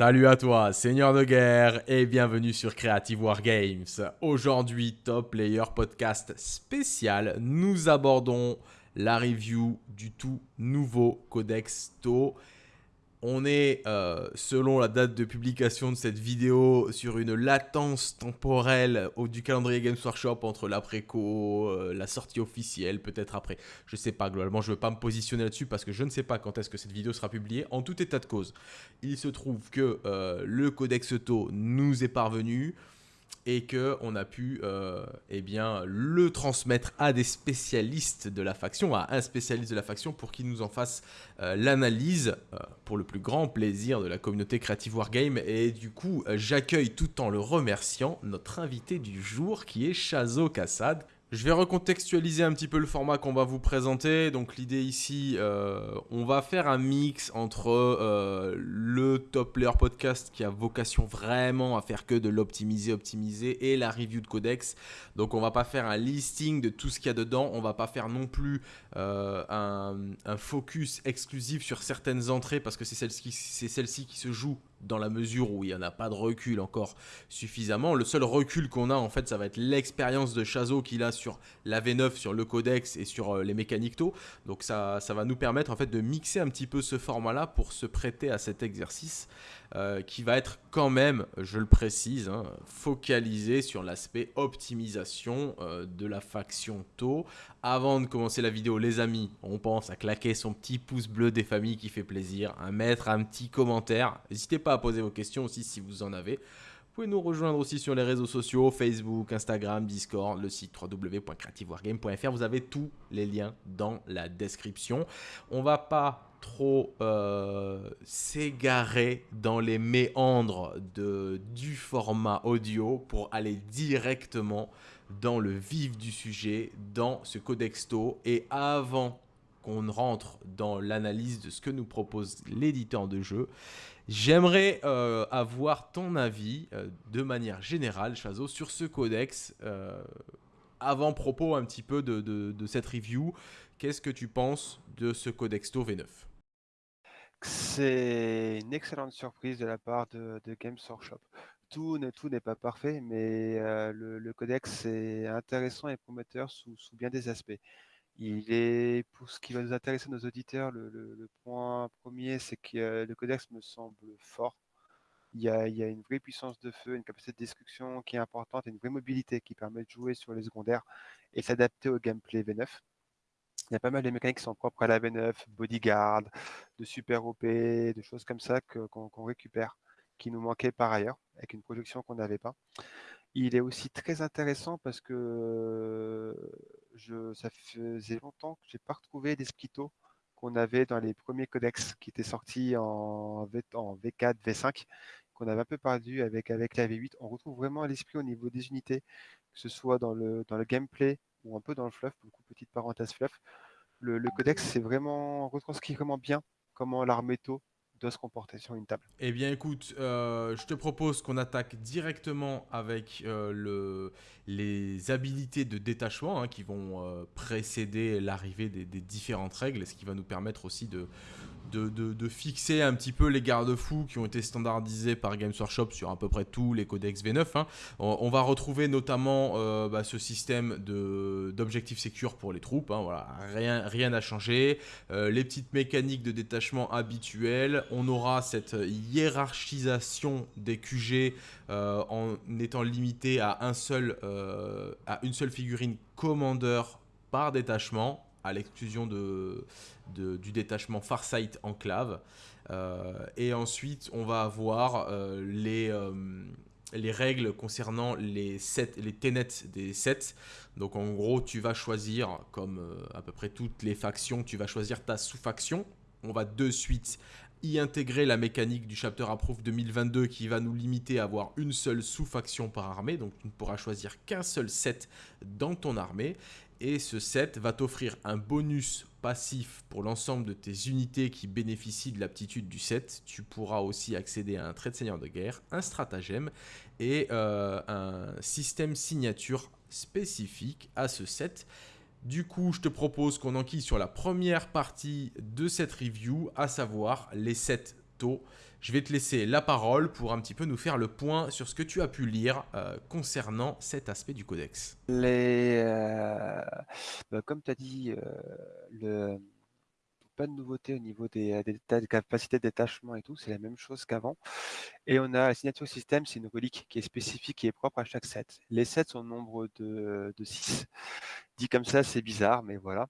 Salut à toi, seigneur de guerre, et bienvenue sur Creative Wargames. Aujourd'hui, Top Player Podcast spécial, nous abordons la review du tout nouveau Codex TO on est, euh, selon la date de publication de cette vidéo, sur une latence temporelle du calendrier Games Workshop entre l'après-co, euh, la sortie officielle, peut-être après. Je sais pas, globalement, je ne veux pas me positionner là-dessus parce que je ne sais pas quand est-ce que cette vidéo sera publiée. En tout état de cause, il se trouve que euh, le Codex TO nous est parvenu et qu'on a pu euh, eh bien, le transmettre à des spécialistes de la faction, à un spécialiste de la faction pour qu'il nous en fasse euh, l'analyse euh, pour le plus grand plaisir de la communauté Creative Wargame. Et du coup, j'accueille tout en le remerciant notre invité du jour qui est Chazo Kassad. Je vais recontextualiser un petit peu le format qu'on va vous présenter. Donc l'idée ici, euh, on va faire un mix entre euh, le top player podcast qui a vocation vraiment à faire que de l'optimiser, optimiser et la review de codex. Donc on va pas faire un listing de tout ce qu'il y a dedans. On va pas faire non plus euh, un, focus exclusif sur certaines entrées parce que c'est celle-ci qui se joue dans la mesure où il n'y en a pas de recul encore suffisamment. Le seul recul qu'on a, en fait, ça va être l'expérience de Chazo qu'il a sur la V9, sur le codex et sur euh, les mécaniques taux. Donc ça, ça va nous permettre en fait de mixer un petit peu ce format-là pour se prêter à cet exercice. Euh, qui va être quand même, je le précise, hein, focalisé sur l'aspect optimisation euh, de la faction taux. Avant de commencer la vidéo, les amis, on pense à claquer son petit pouce bleu des familles qui fait plaisir, à mettre un petit commentaire. N'hésitez pas à poser vos questions aussi si vous en avez. Vous pouvez nous rejoindre aussi sur les réseaux sociaux, Facebook, Instagram, Discord, le site www.creativewargame.fr. Vous avez tous les liens dans la description. On va pas trop euh, s'égarer dans les méandres du format audio pour aller directement dans le vif du sujet, dans ce codexto. Et avant qu'on rentre dans l'analyse de ce que nous propose l'éditeur de jeu, j'aimerais euh, avoir ton avis euh, de manière générale, Chazo, sur ce codex. avant propos un petit peu de, de cette review, qu'est-ce que tu penses de ce codexto V9 c'est une excellente surprise de la part de, Games Workshop. Tout, n'est pas parfait, mais euh, le, codex est intéressant et prometteur sous, bien des aspects. Il est, pour ce qui va nous intéresser nos auditeurs, le, point premier, c'est que le codex me semble fort. Il y, a, il y, a, une vraie puissance de feu, une capacité de destruction qui est importante et une vraie mobilité qui permet de jouer sur les secondaires et s'adapter au gameplay V9. Il y a pas mal de mécaniques qui sont propres à la V9, Bodyguard, de Super OP, de choses comme ça qu'on récupère, qui nous manquaient par ailleurs, avec une projection qu'on n'avait pas. Il est aussi très intéressant parce que ça faisait longtemps que je n'ai pas retrouvé des splitos qu'on avait dans les premiers codex qui étaient sortis en, v, 4 V5, qu'on avait un peu perdu avec, avec la V8. On retrouve vraiment l'esprit au niveau des unités, que ce soit dans le gameplay, ou un peu dans le fluff, beaucoup petite parenthèse fluff. Le, codex, c'est vraiment retranscrit vraiment bien comment l'arméto doit se comporter sur une table. Eh bien écoute, euh, je te propose qu'on attaque directement avec euh, le, les habilités de détachement hein, qui vont euh, précéder l'arrivée des, différentes règles, ce qui va nous permettre aussi de, de, fixer un petit peu les garde-fous qui ont été standardisés par Games Workshop sur à peu près tous les codex V9. Hein. On, va retrouver notamment euh, bah, ce système d'objectifs secure pour les troupes. Hein. Rien rien n'a changé. Euh, les petites mécaniques de détachement habituelles. On aura cette hiérarchisation des QG euh, en étant limité à, seul, à une seule figurine commandeur par détachement à l'exclusion de, du détachement Farsight Enclave. Euh, et ensuite, on va avoir euh, les, euh, les règles concernant les, sets, les des sets. Donc en gros, tu vas choisir, comme à peu près toutes les factions, tu vas choisir ta sous-faction. On va de suite y intégrer la mécanique du Chapter Approve 2022 qui va nous limiter à avoir une seule sous-faction par armée. Donc tu ne pourras choisir qu'un seul set dans ton armée et ce set va t'offrir un bonus passif pour l'ensemble de tes unités qui bénéficient de l'aptitude du set. Tu pourras aussi accéder à un trait de seigneur de guerre, un stratagème et euh, un système signature spécifique à ce set. Du coup, je te propose qu'on enquille sur la première partie de cette review, à savoir les sets tôt. Je vais te laisser la parole pour un petit peu nous faire le point sur ce que tu as pu lire euh, concernant cet aspect du codex. Euh, bah, comme tu as dit, euh, pas de nouveauté au niveau des, capacités de détachement et tout, c'est la même chose qu'avant. Et on a la signature système, c'est une relique qui est spécifique, est propre à chaque set. Les sets sont nombre de, de 6. Dit comme ça, c'est bizarre, mais voilà.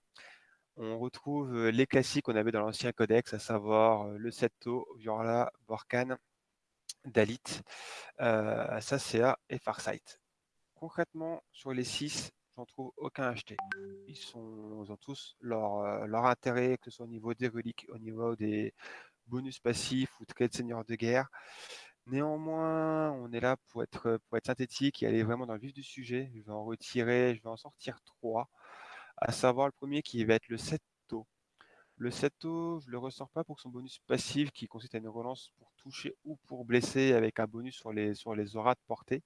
On retrouve les classiques qu'on avait dans l'ancien codex, à savoir le Setto, Viorla, Borkan, Dalit, euh, Sacea et Farsight. Concrètement, sur les 6, j'en trouve aucun acheté. Ils, sont, ont tous leur, leur, intérêt, que ce soit au niveau des reliques, au niveau des bonus passifs ou traits de seigneur de guerre. Néanmoins, on est là pour être, pour être synthétique et aller vraiment dans le vif du sujet. Je vais en retirer, je vais en sortir trois à savoir le premier qui va être le Setto. Le Setto, je ne le ressors pas pour son bonus passif qui consiste à une relance pour toucher ou pour blesser avec un bonus sur les, sur les auras de portée,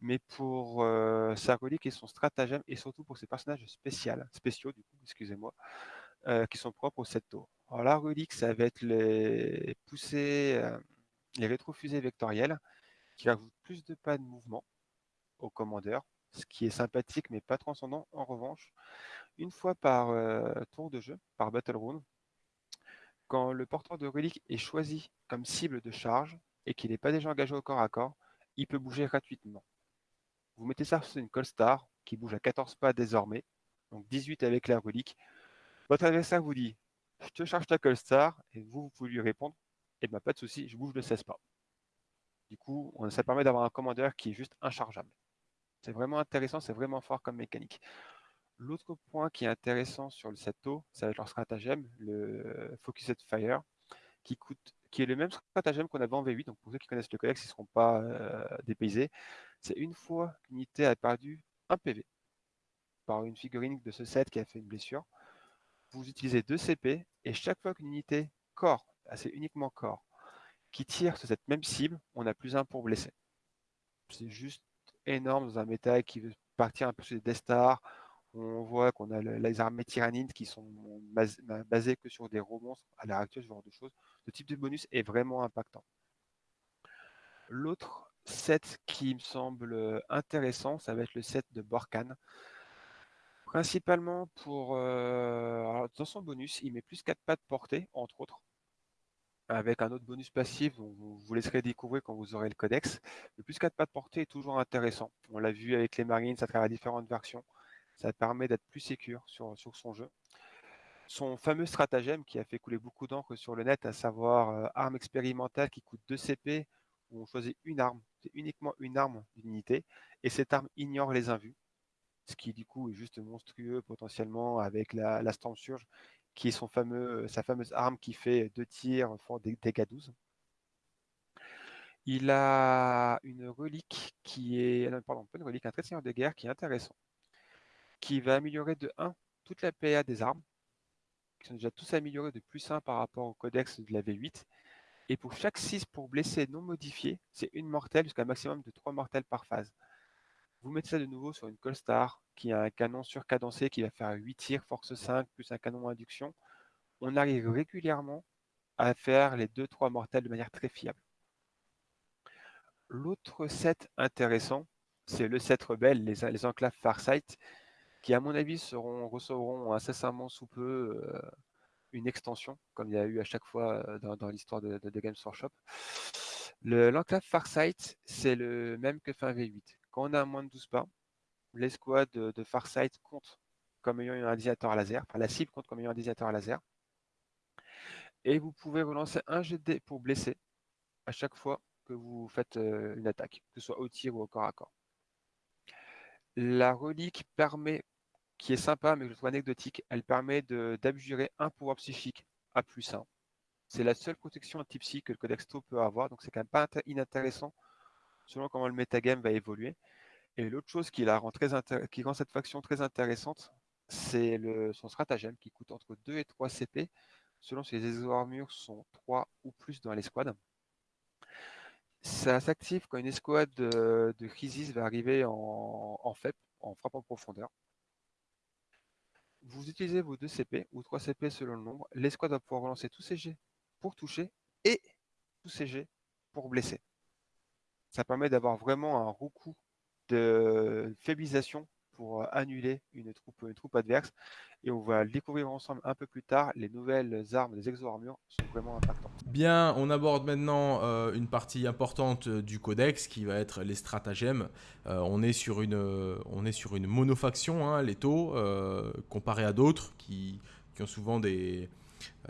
mais pour euh, sa relique et son stratagème et surtout pour ses personnages spéciaux, spéciaux du excusez-moi, euh, qui sont propres au Setto. Alors la relique, ça va être les poussées, euh, les rétrofusées vectorielles qui rajoutent plus de pas de mouvement au commandeur ce qui est sympathique mais pas transcendant. En revanche, une fois par euh, tour de jeu, par Battle Round, quand le porteur de relique est choisi comme cible de charge et qu'il n'est pas déjà engagé au corps à corps, il peut bouger gratuitement. Vous mettez ça sur une Colstar qui bouge à 14 pas désormais, donc 18 avec la relique. Votre adversaire vous dit Je te charge ta Colstar et vous, vous pouvez lui répondre Eh bien, pas de souci, je bouge de 16 pas. Du coup, ça permet d'avoir un commandeur qui est juste inchargeable. C'est vraiment intéressant, c'est vraiment fort comme mécanique. L'autre point qui est intéressant sur le Setto, ça va être leur stratagème, le Focused Fire, qui, coûte, qui est le même stratagème qu'on avait en V8. Donc pour ceux qui connaissent le codex, ils ne seront pas euh, dépaysés. C'est une fois qu'une unité a perdu un PV par une figurine de ce set qui a fait une blessure, vous utilisez deux CP et chaque fois qu'une unité corps, c'est uniquement corps, qui tire sur cette même cible, on a plus un pour blesser. C'est juste énorme dans un méta qui veut partir un peu sur des Death Star. On voit qu'on a les armées tyrannines qui sont basées que sur des romans à l'heure actuelle, ce genre de choses. Ce type de bonus est vraiment impactant. L'autre set qui me semble intéressant, ça va être le set de Borkan. Principalement pour... Euh, dans son bonus, il met plus 4 pas de portée, entre autres avec un autre bonus passif vous, vous laisserez découvrir quand vous aurez le codex. Le plus 4 pas de portée est toujours intéressant. On l'a vu avec les Marines à travers différentes versions. Ça permet d'être plus sécure sur, sur son jeu. Son fameux stratagème qui a fait couler beaucoup d'encre sur le net, à savoir euh, arme expérimentale qui coûte 2 CP, où on choisit une arme, c'est uniquement une arme d'unité, et cette arme ignore les invus, ce qui du coup est juste monstrueux potentiellement avec la, la Storm Surge qui est son fameux, sa fameuse arme qui fait deux tirs font des dégâts 12. Il a une relique qui est, non, pardon, pas une relique, un trait de de guerre qui est intéressant, qui va améliorer de 1 toute la PA des armes, qui sont déjà tous améliorés de plus 1 par rapport au codex de la V8. Et pour chaque 6 pour blesser non modifié, c'est une mortelle jusqu'à un maximum de 3 mortelles par phase. Vous mettez ça de nouveau sur une Colstar qui a un canon surcadencé qui va faire 8 tirs, force 5, plus un canon induction. On arrive régulièrement à faire les 2-3 mortels de manière très fiable. L'autre set intéressant, c'est le set rebelle, les, les enclaves Farsight, qui à mon avis seront, recevront incessamment sous peu euh, une extension, comme il y a eu à chaque fois euh, dans, l'histoire de, de, Games Workshop. L'enclave Farsight, c'est le même que fin V8. Quand on a moins de 12 pas, l'escouade de, Farsight compte comme ayant un désignateur laser, enfin la cible compte comme ayant un désignateur laser. Et vous pouvez relancer un jet de pour blesser à chaque fois que vous faites euh, une attaque, que ce soit au tir ou au corps à corps. La relique permet, qui est sympa mais je trouve anecdotique, elle permet d'abjurer un pouvoir psychique à plus 1. C'est la seule protection type psy que le Codex To peut avoir, donc c'est quand même pas inintéressant selon comment le metagame va évoluer. Et l'autre chose qui, rend cette faction très intéressante, c'est son stratagème qui coûte entre 2 et 3 CP, selon si les exo-armures sont 3 ou plus dans l'escouade. Ça s'active quand une escouade de, de va arriver en, en FEP, en frappe en profondeur. Vous utilisez vos 2 CP ou 3 CP selon le nombre. L'escouade va pouvoir relancer tous ses jets pour toucher et tout CG pour blesser. Ça permet d'avoir vraiment un recours de faibilisation pour annuler une troupe, une troupe adverse. Et on va le découvrir ensemble un peu plus tard. Les nouvelles armes des exo-armures sont vraiment impactantes. Bien, on aborde maintenant euh, une partie importante du codex qui va être les stratagèmes. Euh, on, est sur une, on est sur une monofaction, hein, les taux, euh, comparé à d'autres qui, qui, ont souvent des,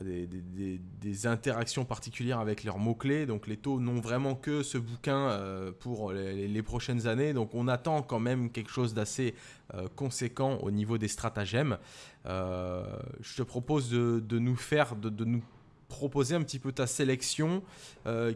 des, interactions particulières avec leurs mots-clés. Donc les taux n'ont vraiment que ce bouquin euh, pour les, prochaines années. Donc on attend quand même quelque chose d'assez euh, conséquent au niveau des stratagèmes. Euh, je te propose de, nous faire, de, de, nous proposer un petit peu ta sélection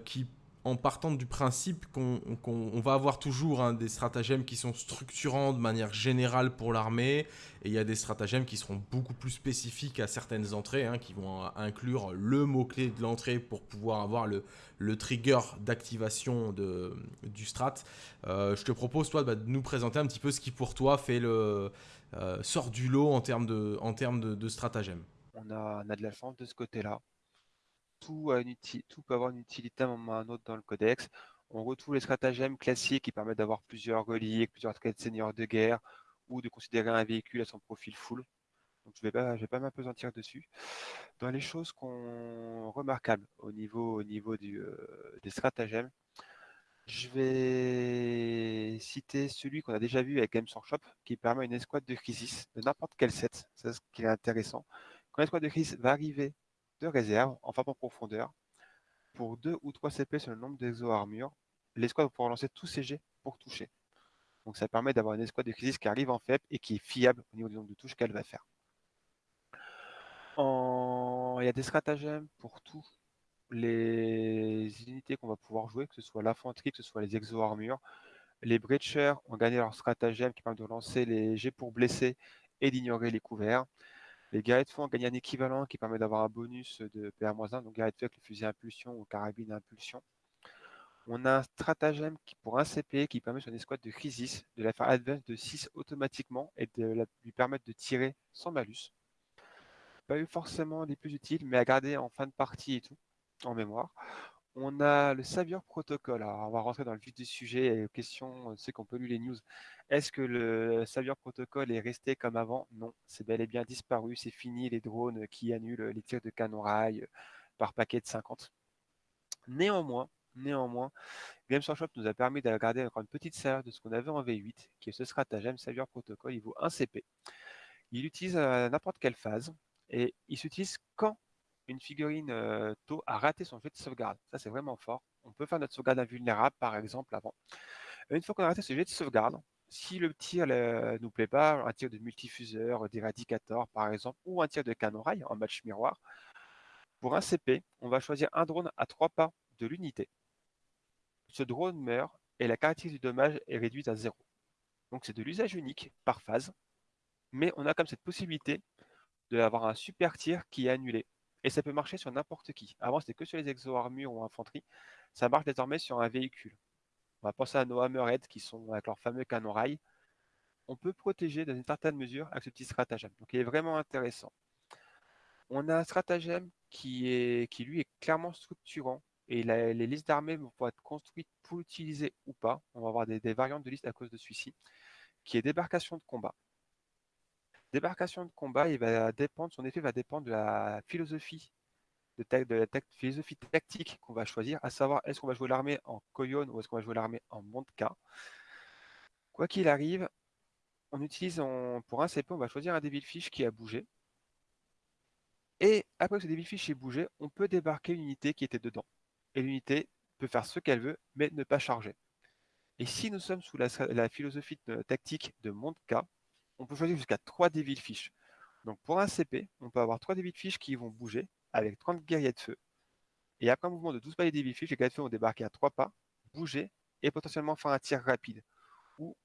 qui en partant du principe qu'on va avoir toujours hein, des stratagèmes qui sont structurants de manière générale pour l'armée, et il y a des stratagèmes qui seront beaucoup plus spécifiques à certaines entrées, hein, qui vont inclure le mot-clé de l'entrée pour pouvoir avoir le, trigger d'activation du strat. Euh, je te propose, toi, bah, de nous présenter un petit peu ce qui, pour toi, fait le euh, sort du lot en termes de, en termes de, stratagèmes. On a, on a de la chance de ce côté-là tout, peut avoir une utilité à un moment ou à un autre dans le codex. On retrouve les stratagèmes classiques qui permettent d'avoir plusieurs reliques, plusieurs traits de seigneur de guerre, ou de considérer un véhicule à son profil full. Donc je ne vais pas, m'apesantir dessus. Dans les choses remarquables au niveau, au niveau du, euh, des stratagèmes, je vais citer celui qu'on a déjà vu avec Games Workshop, qui permet une escouade de crisis de n'importe quel set. C'est ce qui est intéressant. Quand l'escouade de crisis va arriver de réserve en frappe en profondeur. Pour 2 ou 3 CP sur le nombre d'exo-armures, l'escouade pouvoir lancer tous ses jets pour toucher. Donc ça permet d'avoir une escouade de crisis qui arrive en faible et qui est fiable au niveau du nombre de touches qu'elle va faire. Il y a des stratagèmes pour tous les unités qu'on va pouvoir jouer, que ce soit l'infanterie, que ce soit les exo-armures. Les breachers ont gagné leur stratagème qui permet de lancer les jets pour blesser et d'ignorer les couverts. Les guerriers de feu ont gagné un équivalent qui permet d'avoir un bonus de PR-1, donc de feu avec le fusil impulsion ou carabine impulsion. On a un stratagème pour un CP qui permet sur une escouade de crisis de la faire advance de 6 automatiquement et de lui permettre de tirer sans malus. Pas eu forcément les plus utiles, mais à garder en fin de partie et tout, en mémoire. On a le Savior Protocol. Alors, on va rentrer dans le vif du sujet et aux questions, ceux qui ont pas lu les news. Est-ce que le Savior Protocol est resté comme avant? Non, c'est bel et bien disparu. C'est fini les drones qui annulent les tirs de canon rail par paquet de 50. Néanmoins, néanmoins, Games Workshop nous a permis de garder encore une petite série de ce qu'on avait en V8, qui est ce stratagème Savior Protocol. Il vaut 1 CP. Il utilise à n'importe quelle phase et il s'utilise quand une figurine euh, taux a raté son jet de sauvegarde. Ça, c'est vraiment fort. On peut faire notre sauvegarde invulnérable, par exemple, avant. Une fois qu'on a raté ce jet de sauvegarde, si le tir ne nous plaît pas, un tir de multifuseur, d'éradicator, par exemple, ou un tir de canon rail en match miroir, pour un CP, on va choisir un drone à trois pas de l'unité. Ce drone meurt et la caractéristique du dommage est réduite à zéro. Donc c'est de l'usage unique par phase, mais on a comme cette possibilité d'avoir un super tir qui est annulé. Et ça peut marcher sur n'importe qui. Avant, c'était que sur les exo-armures ou infanterie. Ça marche désormais sur un véhicule. On va penser à nos Hammerhead qui sont avec leur fameux canon rail. On peut protéger dans une certaine mesure avec ce petit stratagème. Donc il est vraiment intéressant. On a un stratagème qui, lui est clairement structurant et les listes d'armées vont pouvoir être construites pour l'utiliser ou pas. On va avoir des, des variantes de liste à cause de celui-ci, qui est débarcation de combat débarcation de combat, va dépendre, son effet va dépendre de la philosophie de, la philosophie tactique qu'on va choisir, à savoir est-ce qu'on va jouer l'armée en Koyon ou est-ce qu'on va jouer l'armée en Montka? Quoi qu'il arrive, on utilise pour un CP, on va choisir un Devilfish qui a bougé. Et après que ce Devilfish ait bougé, on peut débarquer l'unité qui était dedans. Et l'unité peut faire ce qu'elle veut, mais ne pas charger. Et si nous sommes sous la, philosophie tactique de Montka, on peut choisir jusqu'à 3 Devil Fish. Donc pour un CP, on peut avoir 3 Devil Fish qui vont bouger avec 30 guerriers de feu. Et après un mouvement de 12 pas les Devil Fish, les guerriers de feu vont débarquer à 3 pas, bouger et potentiellement faire un tir rapide. Ou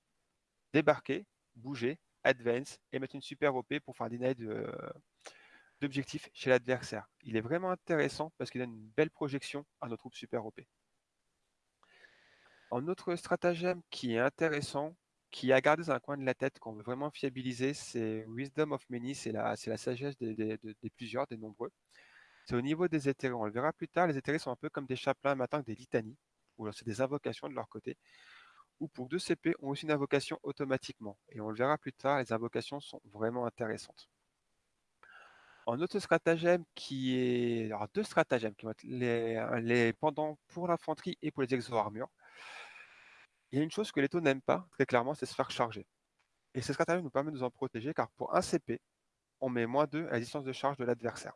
débarquer, bouger, advance et mettre une super OP pour faire des d'objectifs chez l'adversaire. Il est vraiment intéressant parce qu'il donne une belle projection à nos troupes super OP. Un autre stratagème qui est intéressant, qui a gardé dans un coin de la tête qu'on veut vraiment fiabiliser, c'est Wisdom of Many, c'est la, sagesse des, plusieurs, des nombreux. c'est au niveau des éthérés. On le verra plus tard, les éthérés sont un peu comme des chapelains matin, des litanies, ou c'est des invocations de leur côté, ou pour 2 CP ont aussi une invocation automatiquement. Et on le verra plus tard, les invocations sont vraiment intéressantes. En autre stratagème qui est. Alors, deux stratagèmes qui vont être les, les pendant pour l'infanterie et pour les exo-armures. Il y a une chose que les taux n'aiment pas, très clairement, c'est se faire charger. Et ce stratagème nous permet de nous en protéger car pour un CP, on met moins 2 à la distance de charge de l'adversaire.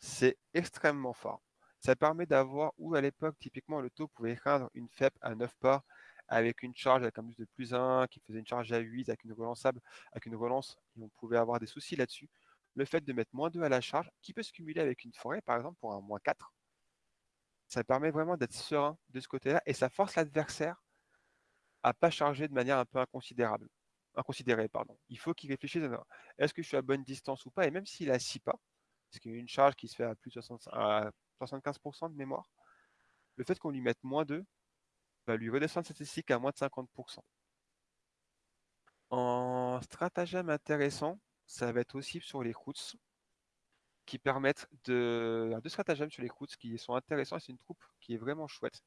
C'est extrêmement fort. Ça permet d'avoir, où à l'époque, typiquement, le taux pouvait craindre une FEP à 9 pas avec une charge avec un bus de plus 1, qui faisait une charge à 8 avec une relançable, avec une relance, et on pouvait avoir des soucis là-dessus. Le fait de mettre moins 2 à la charge, qui peut se cumuler avec une forêt, par exemple, pour un moins 4, ça permet vraiment d'être serein de ce côté-là, et ça force l'adversaire à pas charger de manière un peu inconsidérable. Inconsidérée, pardon. Il faut qu'il réfléchisse à est-ce que je suis à bonne distance ou pas, et même s'il a 6 pas, parce qu'il y a une charge qui se fait à plus de 75% de mémoire, le fait qu'on lui mette moins 2 va lui redescendre statistique à moins de 50%. En stratagème intéressant, ça va être aussi sur les routes qui permettent de. Deux stratagèmes sur les routes qui sont intéressants et c'est une troupe qui est vraiment chouette.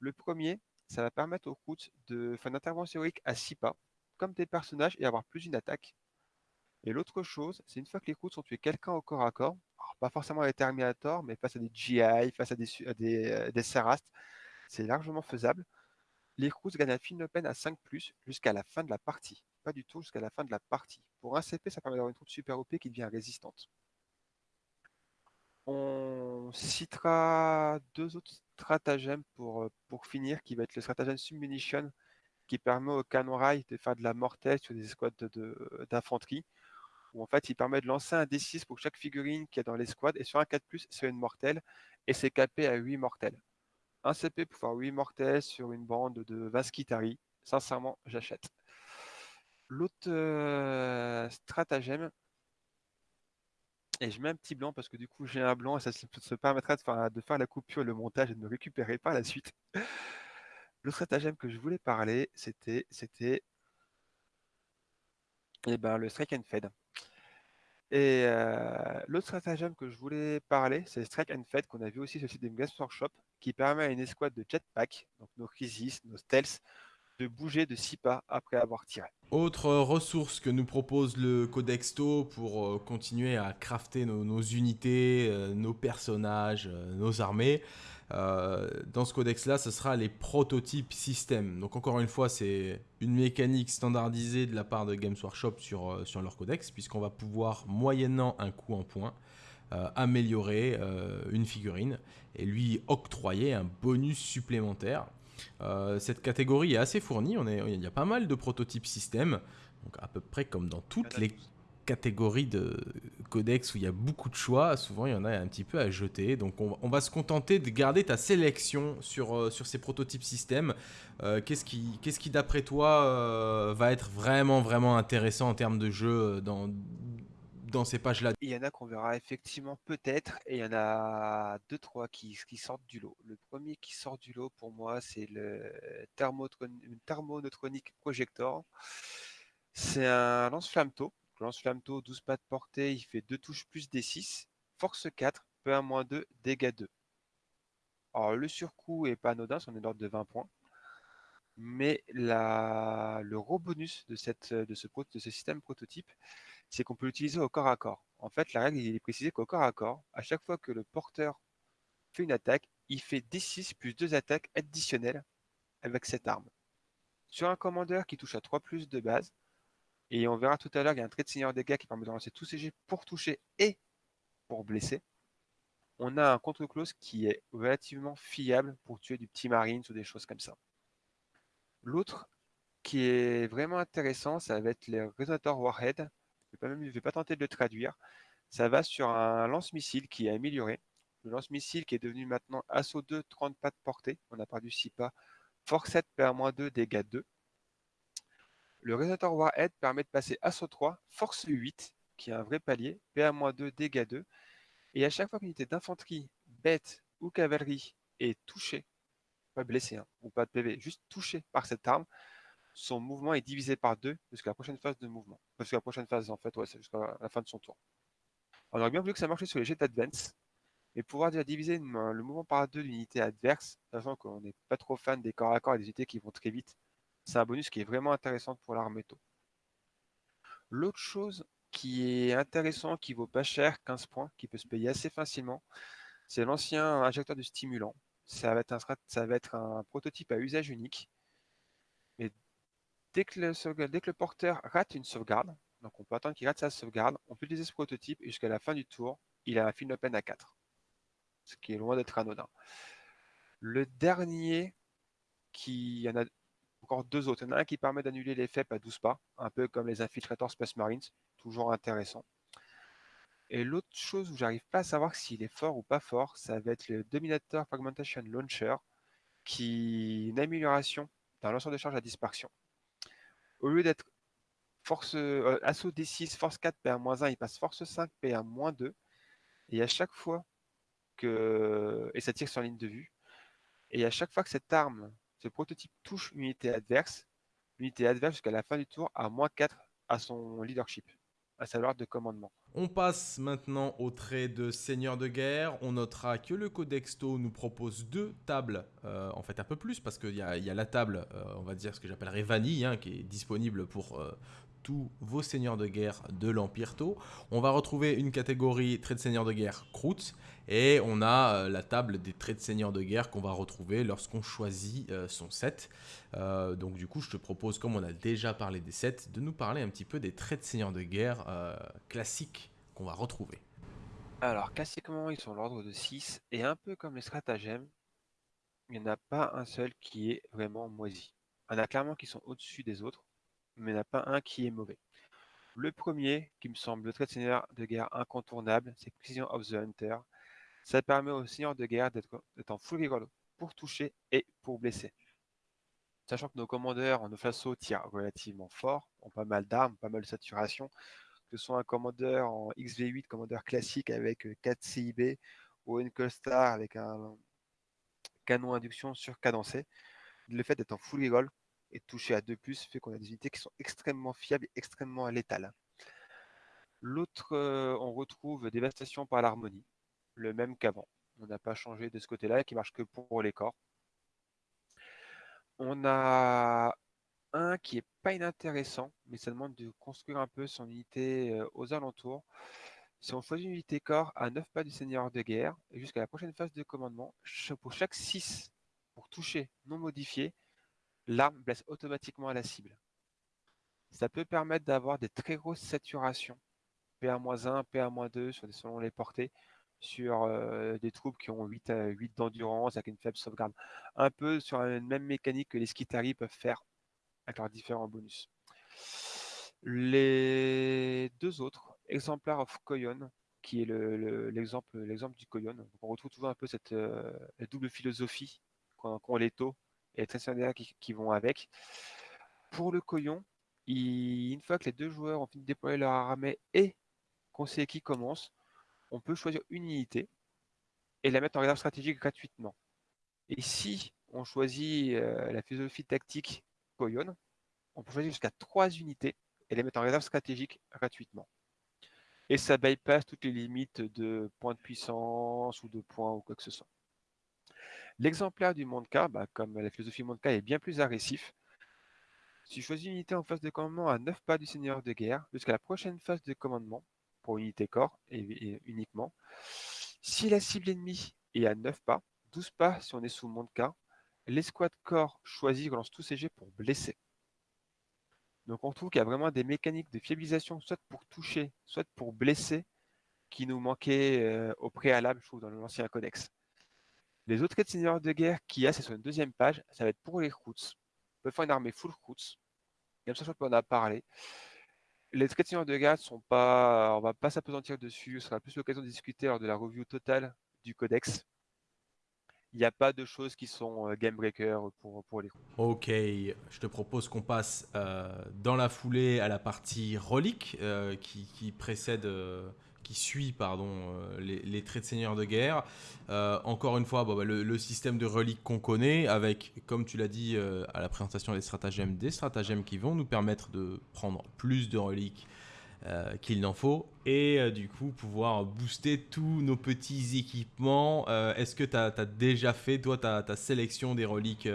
Le premier, ça va permettre aux routes de faire une intervention héroïque à 6 pas, comme des personnages, et avoir plus d'une attaque. Et l'autre chose, c'est une fois que les routes ont tué quelqu'un au corps à corps, pas forcément les Terminator, mais face à des GI, face à des, des, euh, des c'est largement faisable. Les Cruz gagnent à fine peine à 5 jusqu'à la fin de la partie. Pas du tout jusqu'à la fin de la partie. Pour un CP, ça permet d'avoir une troupe super OP qui devient résistante. On citera deux autres stratagèmes pour, euh, pour finir, qui va être le stratagème Submunition, qui permet au canon rail de faire de la mortelle sur des escouades d'infanterie, où en fait il permet de lancer un D6 pour chaque figurine qui est dans l'escouade, et sur un 4+, c'est une mortelle, et c'est capé à 8 mortels un CP pour faire 8 mortels sur une bande de Vaskitari. Sincèrement, j'achète. L'autre euh, stratagème, et je mets un petit blanc parce que du coup j'ai un blanc et ça se permettra de faire, de faire la coupure, le montage et de me récupérer par la suite. Le stratagème que je voulais parler, c'était c'était eh ben, le Strike and Fed. Et euh, l'autre stratagème que je voulais parler, c'est Strike and Fed qu'on a vu aussi sur le site des Games Workshop qui permet à une escouade de jetpack, donc nos crisis, nos stealths, bouger de 6 pas après avoir tiré. Autre ressource que nous propose le Codexto pour euh, continuer à crafter nos, unités, euh, nos personnages, euh, nos armées. dans ce codex-là, ce sera les prototypes système. Donc encore une fois, c'est une mécanique standardisée de la part de Games Workshop sur, leur codex, puisqu'on va pouvoir, moyennant un coup en point, améliorer une figurine et lui octroyer un bonus supplémentaire. Euh, cette catégorie est assez fournie, on est, il y a pas mal de prototypes système, donc à peu près comme dans toutes les catégories de codex où il y a beaucoup de choix, souvent il y en a un petit peu à jeter. Donc on, va se contenter de garder ta sélection sur, sur ces prototypes système. qu'est-ce qui, qui d'après toi va être vraiment vraiment intéressant en termes de jeu dans, dans ces pages-là Il y en a qu'on verra effectivement peut-être, et il y en a deux, trois qui, qui sortent du lot. Le premier qui sort du lot pour moi, c'est le Thermoneutronic Projector. C'est un lance-flammeau. Lance-flammeau, 12 pas de portée, il fait 2 touches plus D6, force 4, P1-2, dégâts 2. Alors le surcoût est pas anodin, on est d'ordre de 20 points. Mais le gros bonus de ce système prototype, c'est qu'on peut l'utiliser au corps à corps. En fait, la règle il est précisée qu'au corps à corps, à chaque fois que le porteur fait une attaque, il fait D6 plus 2 attaques additionnelles avec cette arme. Sur un commandeur qui touche à 3 plus de base, et on verra tout à l'heure, il y a un trait de seigneur dégâts qui permet de lancer tous ces jets pour toucher et pour blesser. On a un contre-close qui est relativement fiable pour tuer du petit marine ou des choses comme ça. L'autre qui est vraiment intéressant, ça va être les résonateurs Warhead je ne vais, pas tenter de le traduire. Ça va sur un lance-missile qui est amélioré. Le lance-missile qui est devenu maintenant assaut 2, 30 pas de portée. On a perdu 6 pas. Force 7, PA-2, dégâts 2. Le résonateur Warhead permet de passer assaut 3, force 8, qui est un vrai palier, PA-2, dégâts 2. Et à chaque fois qu'une unité d'infanterie, bête ou cavalerie est touchée, pas blessée hein, ou pas de PV, juste touchée par cette arme, son mouvement est divisé par deux jusqu'à la prochaine phase de mouvement. Jusqu'à la prochaine phase, en fait, ouais, c'est jusqu'à la fin de son tour. On aurait bien voulu que ça marche sur les jets d'advance, mais pouvoir déjà diviser le mouvement par deux d'unités adverses, sachant qu'on n'est pas trop fan des corps à corps et des unités qui vont très vite, c'est un bonus qui est vraiment intéressant pour l'armée tôt. L'autre chose qui est intéressant, qui vaut pas cher, 15 points, qui peut se payer assez facilement, c'est l'ancien injecteur de stimulant. Ça va, être un, ça va être un prototype à usage unique. Mais dès que le, porteur rate une sauvegarde, donc on peut attendre qu'il rate sa sauvegarde, on peut utiliser ce prototype jusqu'à la fin du tour, il a un film open à 4. Ce qui est loin d'être anodin. Le dernier, qui y en a encore deux autres. Il y en a un qui permet d'annuler les FEP à 12 pas, un peu comme les infiltrators Space Marines, toujours intéressant. Et l'autre chose où j'arrive pas à savoir s'il est fort ou pas fort, ça va être le Dominator Fragmentation Launcher, qui est une amélioration d'un lanceur de charge à dispersion. Au lieu d'être euh, assaut D6, force 4, PA-1, il passe force 5, PA-2. Et à chaque fois que. Et ça tire sur ligne de vue. Et à chaque fois que cette arme, ce prototype touche une unité adverse, l'unité adverse jusqu'à la fin du tour a moins 4 à son leadership à savoir de commandement. On passe maintenant au trait de seigneur de guerre. On notera que le Codexto nous propose deux tables, euh, en fait un peu plus, parce qu'il y, a la table, euh, on va dire ce que j'appellerais vanille, hein, qui est disponible pour euh, tous vos seigneurs de guerre de l'Empire Tau. On va retrouver une catégorie trait de seigneur de guerre Croûte et on a euh, la table des traits de seigneur de guerre qu'on va retrouver lorsqu'on choisit euh, son set. Euh, donc du coup, je te propose, comme on a déjà parlé des sets, de nous parler un petit peu des traits de seigneur de guerre classiques qu'on va retrouver. Alors, classiquement, ils sont l'ordre de 6, et un peu comme les stratagèmes, il n'y en a pas un seul qui est vraiment moisi. Il y en a clairement qui sont au-dessus des autres, mais il n'y en a pas un qui est mauvais. Le premier, qui me semble le trait de seigneur de guerre incontournable, c'est Precision of the Hunter. Ça permet au seigneur de guerre d'être en full reroll pour toucher et pour blesser. Sachant que nos commandeurs, nos façons tirent relativement fort, ont pas mal d'armes, pas mal de saturation, que ce soit un commandeur en XV8, commandeur classique avec 4 euh, CIB, ou une Star avec un canon induction surcadencé, le fait d'être en full reroll et toucher à 2+, fait qu'on a des unités qui sont extrêmement fiables et extrêmement létales. L'autre, euh, on retrouve Dévastation par l'harmonie, le même qu'avant. On n'a pas changé de ce côté-là, qui marche que pour les corps. On a un qui est pas inintéressant, mais ça demande de construire un peu son unité euh, aux alentours. Si on choisit une unité corps à 9 pas du seigneur de guerre, jusqu'à la prochaine phase de commandement, pour chaque 6 pour toucher non modifié, l'arme blesse automatiquement à la cible. Ça peut permettre d'avoir des très grosses saturations, PA-1, PA-2 selon les portées, sur euh, des troupes qui ont 8, 8 d'endurance avec une faible sauvegarde. Un peu sur la même mécanique que les Skitari peuvent faire avec leurs différents bonus. Les deux autres, exemplaires of Koyon, qui est l'exemple le, du Koyon. on retrouve toujours un peu cette euh, double philosophie qu'ont les taux et les qui, qui, vont avec. Pour le Koyon, une fois que les deux joueurs ont fini de déployer leur armée et sait qui commence, on peut choisir une unité et la mettre en réserve stratégique gratuitement. Et si on choisit euh, la philosophie tactique Koyon, on peut choisir jusqu'à trois unités et les mettre en réserve stratégique gratuitement. Et ça bypass toutes les limites de points de puissance ou de points ou quoi que ce soit. L'exemplaire du Monka, bah, comme la philosophie Monka est bien plus agressif, si je choisis une unité en phase de commandement à 9 pas du seigneur de guerre, jusqu'à la prochaine phase de commandement, pour unité corps et, uniquement. Si la cible ennemie est à 9 pas, 12 pas si on est sous Monka, l'escouade corps choisit relance tous ses jets pour blesser. Donc on trouve qu'il y a vraiment des mécaniques de fiabilisation, soit pour toucher, soit pour blesser, qui nous manquaient euh, au préalable, je trouve, dans l'ancien codex. Les autres seigneurs de guerre qui a, c'est sur une deuxième page, ça va être pour les routes. On peut faire une armée full routes. Comme ça, je peux en a parlé les traits de guerre sont pas, on va pas s'apesantir dessus. Ce sera plus l'occasion de discuter lors de la review totale du codex. Il n'y a pas de choses qui sont euh, game breaker pour, pour les Ok, je te propose qu'on passe euh, dans la foulée à la partie relique euh, qui, précède qui suit pardon, euh, les, traits de seigneur de guerre. Euh, encore une fois, bah, le, système de reliques qu'on connaît, avec, comme tu l'as dit euh, à la présentation des stratagèmes, des stratagèmes qui vont nous permettre de prendre plus de reliques euh, qu'il n'en faut et euh, du coup pouvoir booster tous nos petits équipements. Euh, est-ce que tu as, déjà fait, toi, ta, ta sélection des reliques,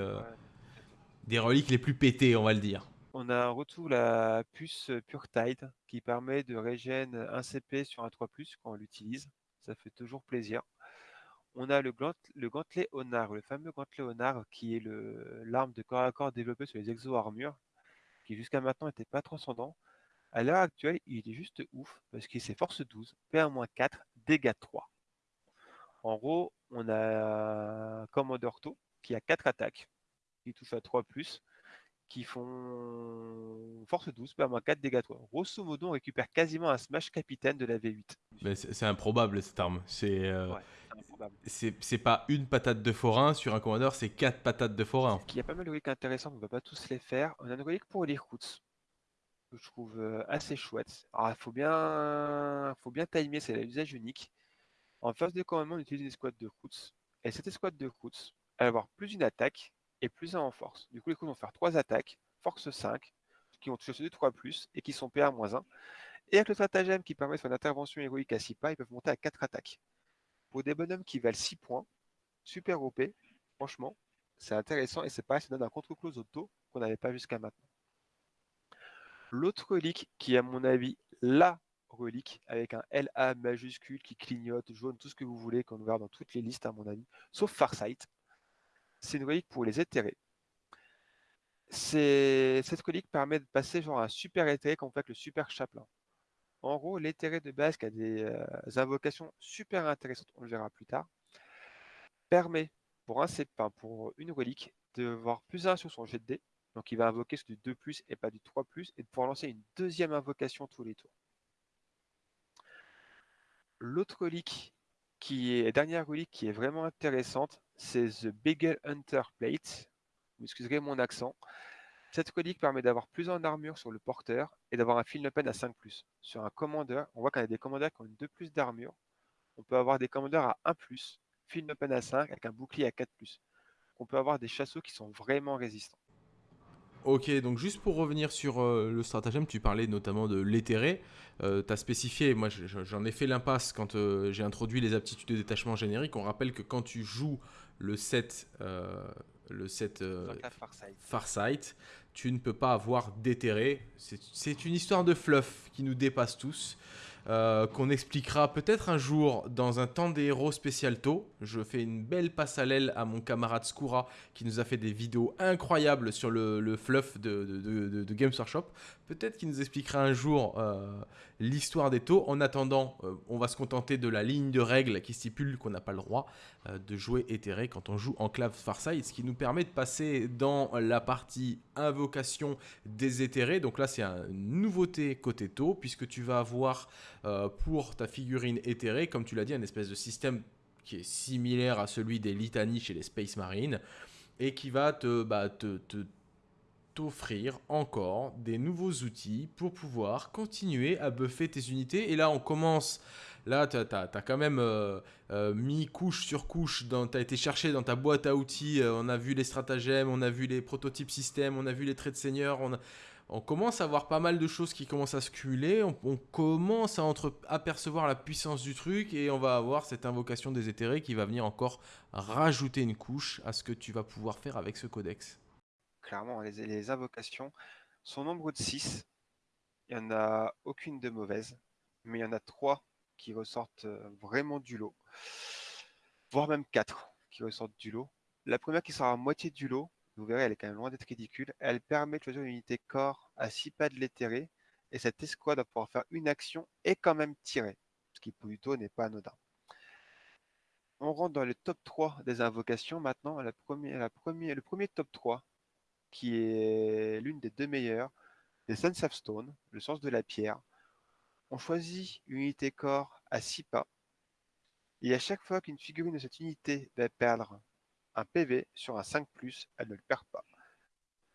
des reliques les plus pétées, on va le dire? On a un retour la puce Pure Tide qui permet de régénérer un CP sur un 3 quand on l'utilise. Ça fait toujours plaisir. On a le, le gantelet Honor, le fameux gantelet Honor qui est l'arme de corps à corps développée sur les exo-armures, qui jusqu'à maintenant n'était pas transcendant. À l'heure actuelle, il est juste ouf parce qu'il c'est force 12, PA-4, dégâts 3. En gros, on a Commander To qui a 4 attaques, qui touche à 3 qui font force 12, PA-4, dégâts 3. Grosso modo, on récupère quasiment un smash capitaine de la V8. Mais c'est improbable cette arme. C'est euh, c'est pas une patate de forain sur un commandeur, c'est 4 patates de forain. Il y a pas mal de reliques intéressantes, on ne va pas tous les faire. On a une relique pour les routes je trouve euh, assez chouette. Alors, il faut bien, faut bien timer, c'est l'usage unique. En phase de commandement, on utilise une escouade de Roots. Et cette escouade de Roots, elle va avoir plus une attaque et plus un en force. Du coup, les coups vont faire 3 attaques, force 5, qui vont toucher 2 3 et qui sont PA-1. Et avec le stratagème qui permet une intervention héroïque à 6 pas, ils peuvent monter à 4 attaques. Pour des bonhommes qui valent 6 points, super OP, franchement, c'est intéressant et c'est pareil, ça donne un contre-close auto qu'on n'avait pas jusqu'à maintenant. L'autre relique, qui est à mon avis la relique, avec un LA majuscule qui clignote, jaune, tout ce que vous voulez, qu'on verra dans toutes les listes à mon avis, sauf Farsight, c'est une relique pour les éthérés. Cette relique permet de passer genre un super éthéré quand on fait le super chaplain. En gros, l'éthéré de base qui a des euh, invocations super intéressantes, on le verra plus tard, permet pour, un, pour une relique de voir plus 1 sur son jet de dés, donc il va invoquer du 2 et pas du 3 et de pouvoir lancer une deuxième invocation tous les tours. L'autre relique qui dernière relique qui est vraiment intéressante, c'est The Beagle Hunter Plate. Vous excuserez mon accent. Cette relique permet d'avoir plus en armure sur le porteur et d'avoir un field open à 5 Sur un commandeur, on voit qu'on a des commandeurs qui ont 2 plus d'armure. On peut avoir des commandeurs à 1 field open à 5 avec un bouclier à 4 On peut avoir des chasseaux qui sont vraiment résistants. Ok, donc juste pour revenir sur euh, le stratagème, tu parlais notamment de l'éthéré. Euh, tu as spécifié, moi j'en ai fait l'impasse quand euh, j'ai introduit les aptitudes de détachement générique. On rappelle que quand tu joues le set, le set Farsight. tu ne peux pas avoir d'éthéré. C'est une histoire de fluff qui nous dépasse tous. Euh, qu'on expliquera peut-être un jour dans un temps des héros spécial tôt. Je fais une belle passe à l'aile à mon camarade Skoura qui nous a fait des vidéos incroyables sur le, fluff de, de, Games Workshop. Peut-être qu'il nous expliquera un jour euh, l'histoire des taux. En attendant, euh, on va se contenter de la ligne de règles qui stipule qu'on n'a pas le droit de jouer éthéré quand on joue Enclave Farsight, ce qui nous permet de passer dans la partie invocation des éthérés. Donc là, c'est une nouveauté côté taux, puisque tu vas avoir euh, pour ta figurine éthérée, comme tu l'as dit, un espèce de système qui est similaire à celui des litanies chez les Space Marines et qui va te, bah, te, t'offrir encore des nouveaux outils pour pouvoir continuer à buffer tes unités. Et là, on commence. Là, tu as, quand même euh, euh, mis couche sur couche, tu as été cherché dans ta boîte à outils, on a vu les stratagèmes, on a vu les prototypes système, on a vu les traits de seigneur, on commence à voir pas mal de choses qui commencent à se cumuler, on, commence à apercevoir la puissance du truc et on va avoir cette invocation des éthérés qui va venir encore rajouter une couche à ce que tu vas pouvoir faire avec ce codex. Clairement, les, invocations sont nombre de 6. Il n'y en a aucune de mauvaise, mais il y en a 3 qui ressortent euh, vraiment du lot, voire même 4 qui ressortent du lot. La première qui sera à moitié du lot, vous verrez, elle est quand même loin d'être ridicule. Elle permet de choisir une unité corps à 6 pas de l'éthéré, et cette escouade va pouvoir faire une action et quand même tirer, ce qui plutôt n'est pas anodin. On rentre dans le top 3 des invocations maintenant. La première, le premier top 3, qui est l'une des deux meilleures, les Sense of Stone, le sens de la pierre. On choisit une unité corps à 6 pas. Et à chaque fois qu'une figurine de cette unité va perdre un PV sur un 5+, elle ne le perd pas.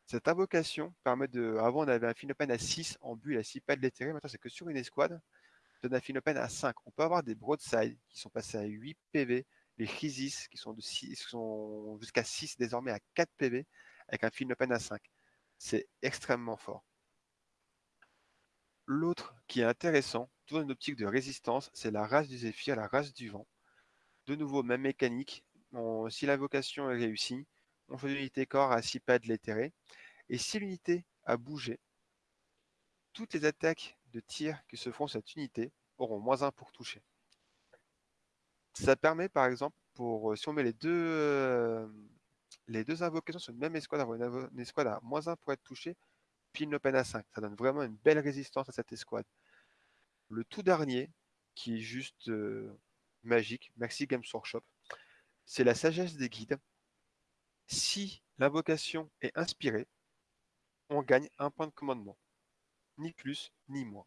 Cette invocation permet de... Avant, on avait un Phinopen à 6 en bulle à 6 pas de l'éthéré. Maintenant, c'est que sur une escouade, donne un Phinopen à 5. On peut avoir des broadside qui sont passés à 8 PV, les Chrysis qui sont, de sont jusqu'à 6 désormais à 4 PV avec un Phinopen à 5. C'est extrêmement fort. L'autre qui est intéressant, tout dans une optique de résistance, c'est la race du Zéphyr, la race du vent. De nouveau, même mécanique. si l'invocation est réussie, on fait une unité corps à 6 pads l'éthéré. Et si l'unité a bougé, toutes les attaques de tir qui se font cette unité auront moins 1 pour toucher. Ça permet par exemple, pour si on met les deux, euh, les deux invocations sur une même escouade, avoir une, escouade à moins 1 pour être touché, pile le peine à 5. Ça donne vraiment une belle résistance à cette escouade. Le tout dernier, qui est juste euh, magique, merci Games Workshop, c'est la sagesse des guides. Si l'invocation est inspirée, on gagne un point de commandement. Ni plus, ni moins.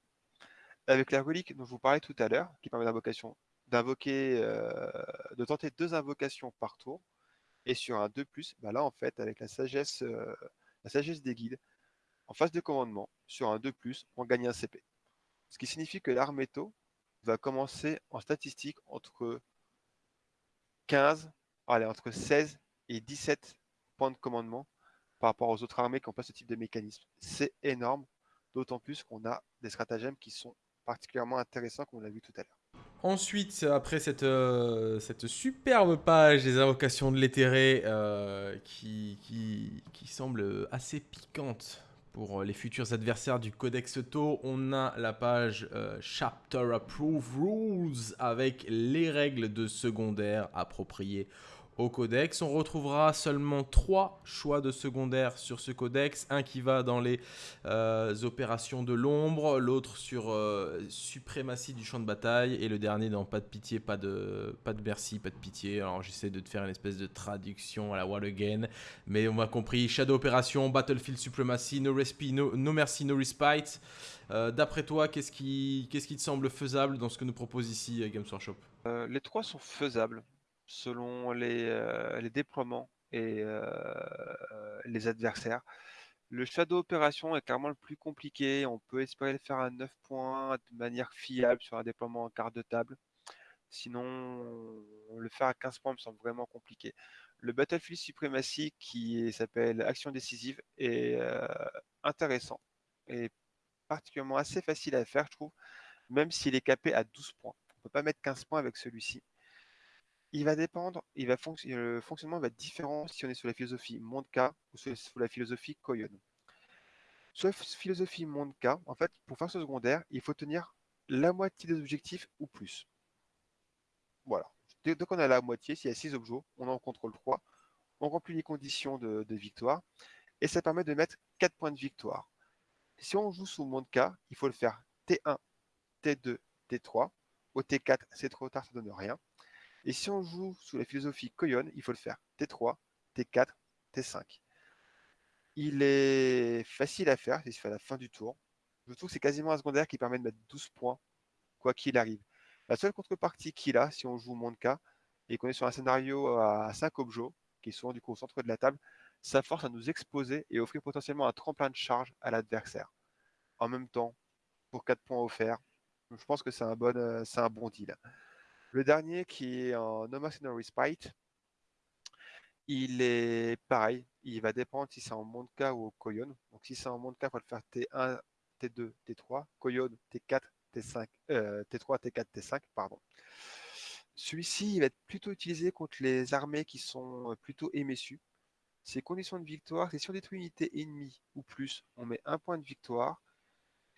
Avec la relique dont je vous parlais tout à l'heure, qui permet d'invoquer, euh, de tenter deux invocations par tour, et sur un 2+, bah là en fait, avec la sagesse, euh, la sagesse des guides, en phase de commandement, sur un 2+, on gagne un CP. Ce qui signifie que l'arméto va commencer en statistique entre 15, allez, entre 16 et 17 points de commandement par rapport aux autres armées qui n'ont pas ce type de mécanisme. C'est énorme, d'autant plus qu'on a des stratagèmes qui sont particulièrement intéressants, comme on l'a vu tout à l'heure. Ensuite, après cette, euh, cette superbe page des invocations de l'éthéré euh, qui, semble assez piquante pour les futurs adversaires du Codex Tau, on a la page euh, Chapter Approve Rules avec les règles de secondaire appropriées au codex. On retrouvera seulement trois choix de secondaire sur ce codex. Un qui va dans les euh, opérations de l'ombre, l'autre sur euh, suprématie du champ de bataille et le dernier dans pas de pitié, pas de, pas de merci, pas de pitié. Alors j'essaie de te faire une espèce de traduction à la Wall Again, mais on m'a compris. Shadow Opération, Battlefield Supremacy, No, respi, no, Mercy, No Respite. Euh, d'après toi, qu'est-ce qui, qu'est-ce qui te semble faisable dans ce que nous propose ici Games Workshop? Les trois sont faisables selon les, euh, les déploiements et euh, les adversaires. Le Shadow Opération est clairement le plus compliqué. On peut espérer le faire à 9 points de manière fiable sur un déploiement en quart de table. Sinon, le faire à 15 points me semble vraiment compliqué. Le Battlefield Supremacy, qui s'appelle Action décisive, est euh, intéressant et particulièrement assez facile à faire, je trouve, même s'il est capé à 12 points. On ne peut pas mettre 15 points avec celui-ci. Il va dépendre, il va le fonctionnement va être différent si on est sur la philosophie Mondka ou sur la philosophie Koyon. Sur la philosophie Mondka, en fait, pour faire ce secondaire, il faut tenir la moitié des objectifs ou plus. Voilà. Dès, qu'on a la moitié, s'il y a 6 objets, on en contrôle 3, on remplit les conditions de, victoire, et ça permet de mettre 4 points de victoire. Si on joue sous Mondka, il faut le faire T1, T2, T3. Au T4, c'est trop tard, ça donne rien. Et si on joue sous la philosophie Koyon, il faut le faire T3, T4, T5. Il est facile à faire, il se à la fin du tour. Je trouve que c'est quasiment un secondaire qui permet de mettre 12 points, quoi qu'il arrive. La seule contrepartie qu'il a, si on joue Monka, et qu'on est sur un scénario à 5 objets, qui est souvent du coup au centre de la table, ça force à nous exposer et offrir potentiellement un tremplin de charge à l'adversaire. En même temps, pour 4 points offerts, je pense que c'est un, bon, euh, un bon deal. Le dernier qui est en No Mercenary Spite, il est pareil, il va dépendre si c'est en Monka ou au Koyon. Donc si c'est en Monka, il faut le faire T1, T2, T3, Koyon, T4, T5, T3, T4, T5, pardon. Celui-ci va être plutôt utilisé contre les armées qui sont euh, plutôt émessues. Ses conditions de victoire, c'est si on détruit une unité ennemie ou plus, on met un point de victoire.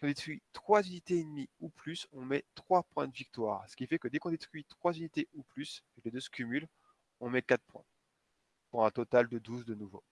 Détruit 3 unités ennemies ou plus, on met 3 points de victoire. Ce qui fait que dès qu'on détruit 3 unités ou plus, les deux se cumulent, on met 4 points. Pour un total de 12 de nouveau.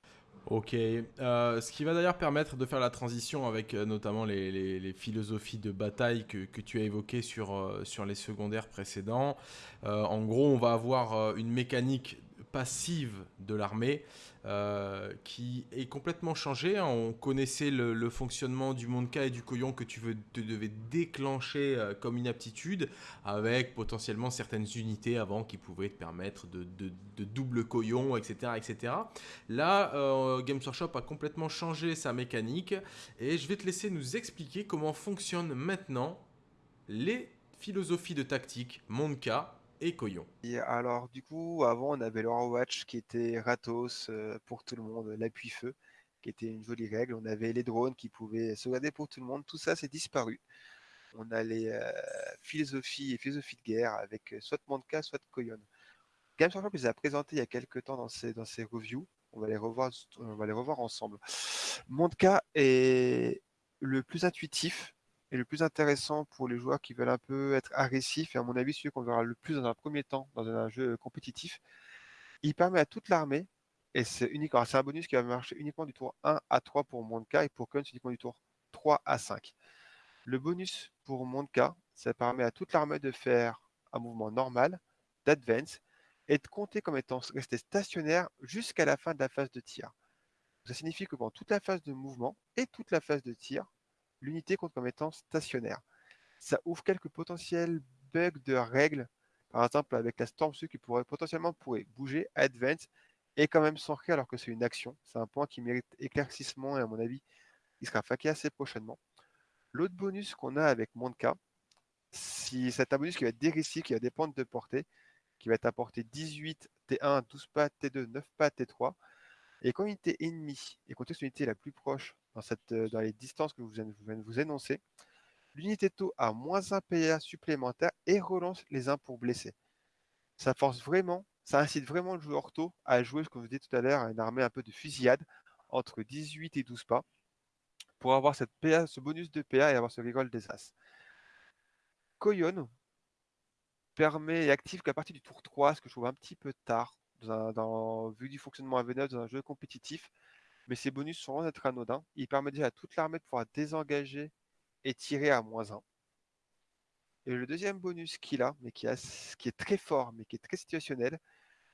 Ok, euh, ce qui va d'ailleurs permettre de faire la transition avec euh, notamment les, philosophies de bataille que, tu as évoquées sur, euh, sur les secondaires précédents. en gros, on va avoir une mécanique passive de l'armée euh, qui est complètement changée. Hein. On connaissait le, fonctionnement du Monka et du Koyon que tu veux, devais déclencher euh, comme une aptitude avec potentiellement certaines unités avant qui pouvaient te permettre de, double Koyon, etc. etc. Là, euh, Games Workshop a complètement changé sa mécanique et je vais te laisser nous expliquer comment fonctionnent maintenant les philosophies de tactique Monka et alors, du coup, avant, on avait le Watch qui était Ratos euh, pour tout le monde, l'appui-feu. qui était une jolie règle. On avait les drones qui pouvaient sauvegarder pour tout le monde. Tout ça, c'est disparu. On a les euh, philosophies et philosophies de guerre avec soit Monka, soit Koyon. Games Workshop les a présentés il y a quelques temps dans ses, dans ses reviews. On va les revoir, on va les revoir ensemble. Monka est le plus intuitif et le plus intéressant pour les joueurs qui veulent un peu être agressifs, et à mon avis, celui qu'on verra le plus dans un premier temps dans un jeu compétitif. Il permet à toute l'armée, et c'est unique, c'est un bonus qui va marcher uniquement du tour 1 à 3 pour Monka, et pour Kun, uniquement du tour 3 à 5. Le bonus pour Monka, ça permet à toute l'armée de faire un mouvement normal, d'advance, et de compter comme étant resté stationnaire jusqu'à la fin de la phase de tir. Ça signifie que pendant toute la phase de mouvement et toute la phase de tir, l'unité compte comme étant stationnaire. Ça ouvre quelques potentiels bugs de règles, par exemple avec la Storm qui pourrait potentiellement pourrait bouger, advance et quand même s'ancrer alors que c'est une action. C'est un point qui mérite éclaircissement et à mon avis, il sera faqué assez prochainement. L'autre bonus qu'on a avec Monka, si c'est un bonus qui va être dégressif, qui va dépendre de portée, qui va être apporté 18 T1, 12 pas T2, 9 pas T3. Et quand l'unité ennemie et contexte l'unité la plus proche euh, dans les distances que vous venez de vous énoncer, l'unité taux a moins un PA supplémentaire et relance les 1 pour blesser. Ça force vraiment, ça incite vraiment le joueur taux à jouer, ce que vous dit tout à l'heure, une armée un peu de fusillade entre 18 et 12 pas pour avoir ce bonus de PA et avoir ce reroll des As. Koyon permet et active qu'à partir du tour 3, ce que je trouve un petit peu tard, dans, vu du fonctionnement à V9 dans un jeu compétitif, mais ces bonus sont loin d'être anodins. Il permet déjà à toute l'armée de pouvoir désengager et tirer à moins 1. Et le deuxième bonus qu'il a, mais qui, est très fort, mais qui est très situationnel,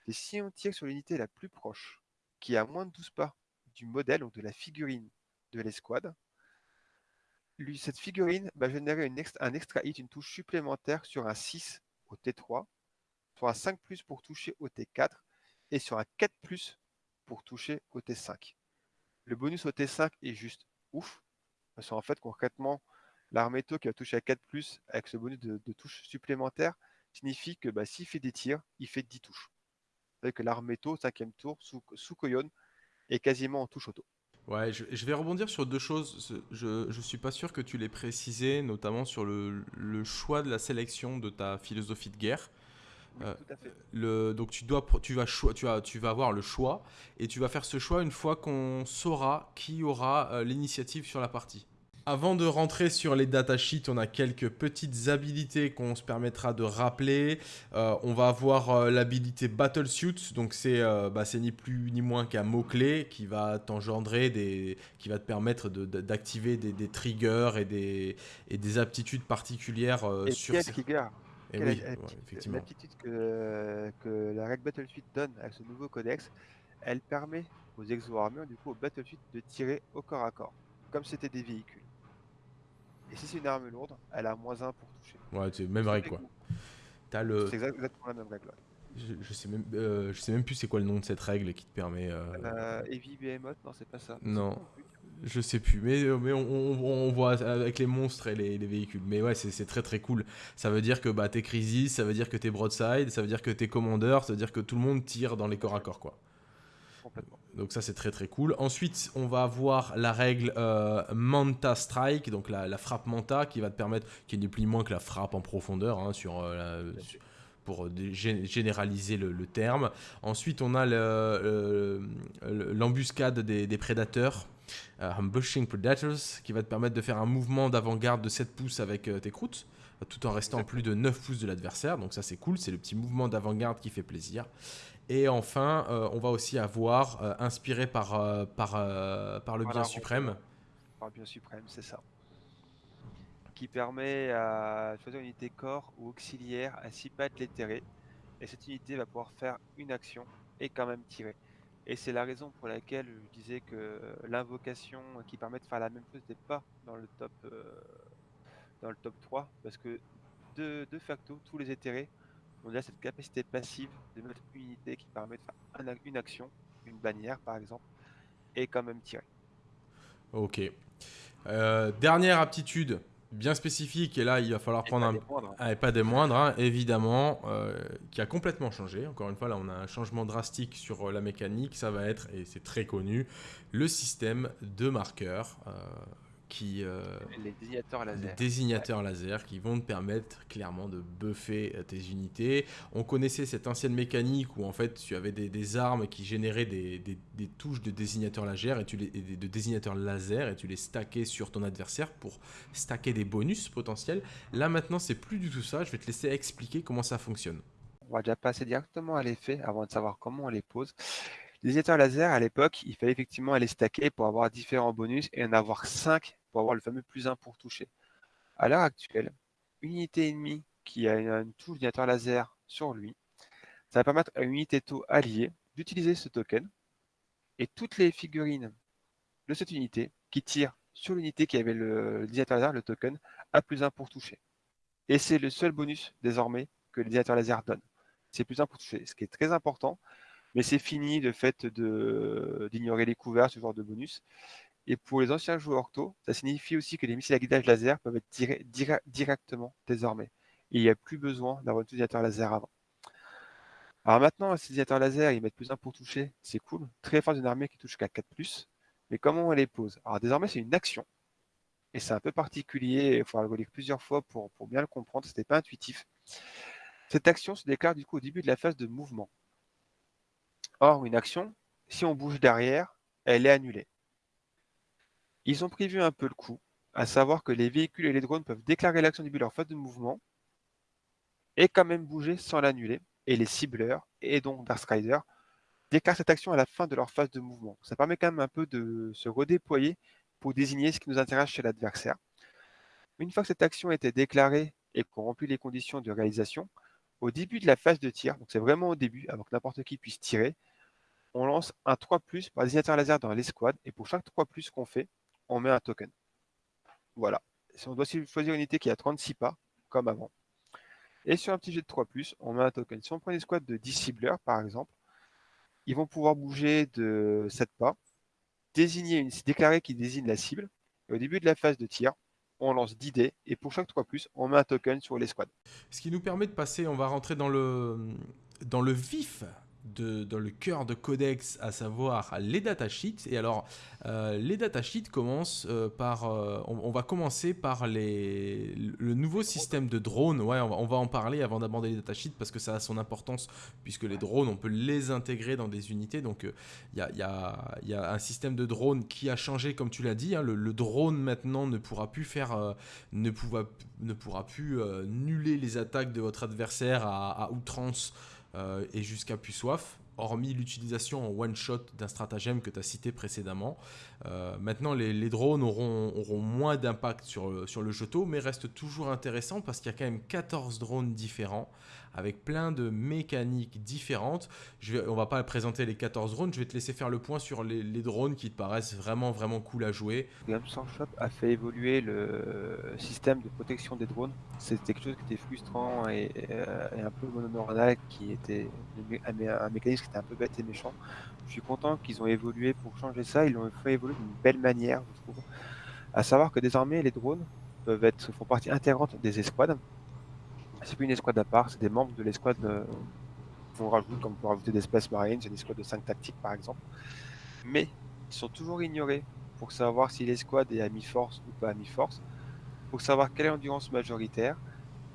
c'est si on tire sur l'unité la plus proche, qui est à moins de 12 pas du modèle ou de la figurine de l'escouade, cette figurine va générer un extra hit, une touche supplémentaire sur un 6 au T3, sur un 5 pour toucher au T4 et sur un 4 pour toucher au T5. Le bonus au T5 est juste ouf, parce qu'en fait, concrètement, l'arméto qui va toucher à 4 avec ce bonus de, touche supplémentaire signifie que bah, s'il fait des tirs, il fait 10 touches. Savez que l'arméto, 5 tour, sous, sous Koyon, est quasiment en touche auto. Ouais, je, vais rebondir sur deux choses. Je ne suis pas sûr que tu l'aies précisé, notamment sur le, choix de la sélection de ta philosophie de guerre. Euh, tout à fait. Le, donc tu, dois, tu, vas tu, as, tu vas avoir le choix et tu vas faire ce choix une fois qu'on saura qui aura euh, l'initiative sur la partie. Avant de rentrer sur les datasheets, on a quelques petites habilités qu'on se permettra de rappeler. Euh, on va avoir euh, l'habilité Battlesuit, donc euh, bah, c'est ni plus ni moins qu'un mot-clé qui va t'engendrer, des, qui va te permettre d'activer des, triggers et des, et des aptitudes particulières et sur quel trigger et oui, effectivement. L'aptitude que, que, la règle Battlesuit donne avec ce nouveau codex, elle permet aux exo-armures, du coup, au Battlesuit de tirer au corps à corps, comme c'était des véhicules. Et si c'est une arme lourde, elle a moins 1 pour toucher. Ouais, c'est même règle quoi. le... C'est exactement la même règle. Je, sais même, euh, je sais même plus c'est quoi le nom de cette règle qui te permet. Euh... Euh, Heavy Behemoth, non, c'est pas ça. Non. Je sais plus, mais, euh, mais on, on, voit avec les monstres et les, véhicules. Mais ouais, c'est très très cool. Ça veut dire que bah, t'es Crisis, ça veut dire que t'es Broadside, ça veut dire que t'es Commander, ça veut dire que tout le monde tire dans les corps à corps, quoi. Donc ça c'est très très cool. Ensuite on va avoir la règle euh, Manta Strike, donc la, frappe Manta qui va te permettre, qui n'est plus ni moins que la frappe en profondeur hein, sur, euh, pour généraliser le, terme. Ensuite on a l'embuscade des, prédateurs. Euh, Ambushing Predators, qui va te permettre de faire un mouvement d'avant-garde de 7 pouces avec tes croûtes, tout en restant plus de 9 pouces de l'adversaire. Donc ça c'est cool, c'est le petit mouvement d'avant-garde qui fait plaisir. Et enfin, euh, on va aussi avoir, euh, inspiré par, euh, par, par le bien suprême. Par le bien suprême, c'est ça. Qui permet à choisir une unité corps ou auxiliaire à 6 pattes l'éthéré. Et cette unité va pouvoir faire une action et quand même tirer. Et c'est la raison pour laquelle je disais que l'invocation qui permet de faire la même chose n'est pas dans le top, dans le top 3. Parce que de, de facto, tous les éthérés on a cette capacité passive de mettre une unité qui permet de faire une action, une bannière par exemple, et quand même tirer. Ok. Euh, dernière aptitude bien spécifique, et là il va falloir Et prendre pas un... des moindres. Ah, et pas des moindres, hein, évidemment, euh, qui a complètement changé. Encore une fois, là on a un changement drastique sur euh, la mécanique, ça va être, et c'est très connu, le système de marqueurs. euh, qui, euh, Les désignateurs des laser. désignateurs laser qui vont te permettre clairement de buffer euh, tes unités. On connaissait cette ancienne mécanique où en fait tu avais des, des armes qui généraient des, des- des touches de désignateurs laser et tu les, de désignateurs laser et tu les stackais sur ton adversaire pour stacker des bonus potentiels. Là maintenant c'est plus du tout ça. Je vais te laisser expliquer comment ça fonctionne. On va déjà passer directement à l'effet avant de savoir comment on les pose. Les désignateurs laser, à l'époque, il fallait effectivement les stacker pour avoir différents bonus et en avoir 5 pour avoir le fameux plus 1 pour toucher. À l'heure actuelle, une unité ennemie qui a une, touche désignateur laser sur lui, ça va permettre à une unité taux alliée d'utiliser ce token et toutes les figurines de cette unité qui tirent sur l'unité qui avait le, le laser, le token, a plus 1 pour toucher. Et c'est le seul bonus désormais que le désignateur laser donne c'est plus 1 pour toucher, ce qui est très important. Mais c'est fini le fait d'ignorer les couverts, ce genre de bonus. Et pour les anciens joueurs tôt, ça signifie aussi que les missiles à guidage laser peuvent être tirés directement désormais. Il n'y a plus besoin d'avoir un utilisateur laser avant. Alors maintenant, ces utilisateurs laser, ils mettent plus 1 pour toucher, c'est cool. Très fort d'une armée qui touche qu'à 4+. Mais comment on les pose? Alors désormais, c'est une action. Et c'est un peu particulier, il faudra le relire plusieurs fois pour, pour bien le comprendre, ce n'était pas intuitif. Cette action se déclare du coup au début de la phase de mouvement. Or, une action, si on bouge derrière, elle est annulée. Ils ont prévu un peu le coup, à savoir que les véhicules et les drones peuvent déclarer l'action de leur phase de mouvement et quand même bouger sans l'annuler. Et les cibleurs, et donc Darkstrider, déclarent cette action à la fin de leur phase de mouvement. Ça permet quand même un peu de se redéployer pour désigner ce qui nous intéresse chez l'adversaire. Une fois que cette action a été déclarée et qu'on remplit les conditions de réalisation, au début de la phase de tir, donc c'est vraiment au début, avant que n'importe qui puisse tirer, on lance un 3 par désignateur laser dans l'escouade, et pour chaque 3 qu'on fait, on met un token. Voilà. Si on doit choisir une unité qui a 36 pas, comme avant. Et sur un petit jet de 3 on met un token. Si on prend une escouade de 10 cibleurs, par exemple, ils vont pouvoir bouger de 7 pas, désigner déclarer qu'ils désignent la cible, et au début de la phase de tir, on lance 10 dés, et pour chaque 3 on met un token sur l'escouade. Ce qui nous permet de passer, on va rentrer dans le vif, dans le cœur de Codex, à savoir les datasheets. Et alors, euh, les datasheets commencent euh, par. euh, on, va commencer par les, le nouveau système de drones. Ouais, on va, en parler avant d'aborder les datasheets parce que ça a son importance, puisque les drones, on peut les intégrer dans des unités. Donc, euh, il y, a, y, a, y, a, un système de drone qui a changé, comme tu l'as dit. Hein, le, drone maintenant ne pourra plus faire. Ne, pourra, ne pourra plus nuller les attaques de votre adversaire à outrance euh, et jusqu'à plus soif, hormis l'utilisation en one-shot d'un stratagème que tu as cité précédemment. Euh, maintenant, les, drones auront, moins d'impact sur, sur le jeto, mais restent toujours intéressants parce qu'il y a quand même 14 drones différents avec plein de mécaniques différentes. Je vais, on va pas présenter les 14 drones, je vais te laisser faire le point sur les, drones qui te paraissent vraiment vraiment cool à jouer. Games Workshop a fait évoluer le système de protection des drones. C'était quelque chose qui était frustrant et, et un peu mononeuronal, qui était un mécanisme qui était un peu bête et méchant. Je suis content qu'ils ont évolué pour changer ça. Ils l'ont fait évoluer d'une belle manière, je trouve. À savoir que désormais les drones peuvent être font partie intégrante des escouades c'est plus une escouade à part, c'est des membres de l'escouade euh, qu'on rajoute, comme peut rajouter des Space Marines, c'est une escouade de 5 tactiques par exemple. Mais ils sont toujours ignorés pour savoir si l'escouade est à mi-force ou pas à mi-force, pour savoir quelle est l'endurance majoritaire,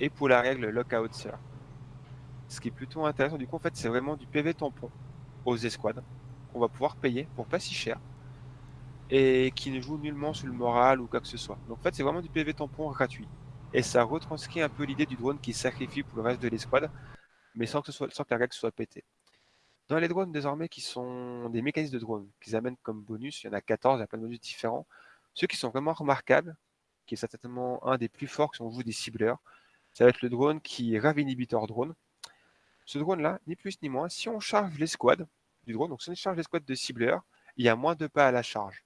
et pour la règle Lockout Sir. Ce qui est plutôt intéressant, du coup en fait c'est vraiment du PV tampon aux escouades, qu'on va pouvoir payer pour pas si cher, et qui ne joue nullement sur le moral ou quoi que ce soit. Donc en fait c'est vraiment du PV tampon gratuit et ça retranscrit un peu l'idée du drone qui sacrifie pour le reste de l'escouade, mais sans que, ce soit, sans que la règle soit pétée. Dans les drones désormais qui sont des mécanismes de drones qu'ils amènent comme bonus, il y en a 14, il y a plein de bonus différents, ceux qui sont vraiment remarquables, qui est certainement un des plus forts si on joue des cibleurs, ça va être le drone qui est Rave Inhibitor Drone. Ce drone-là, ni plus ni moins, si on charge l'escouade du drone, donc si on charge l'escouade de cibleurs, il y a moins de pas à la charge.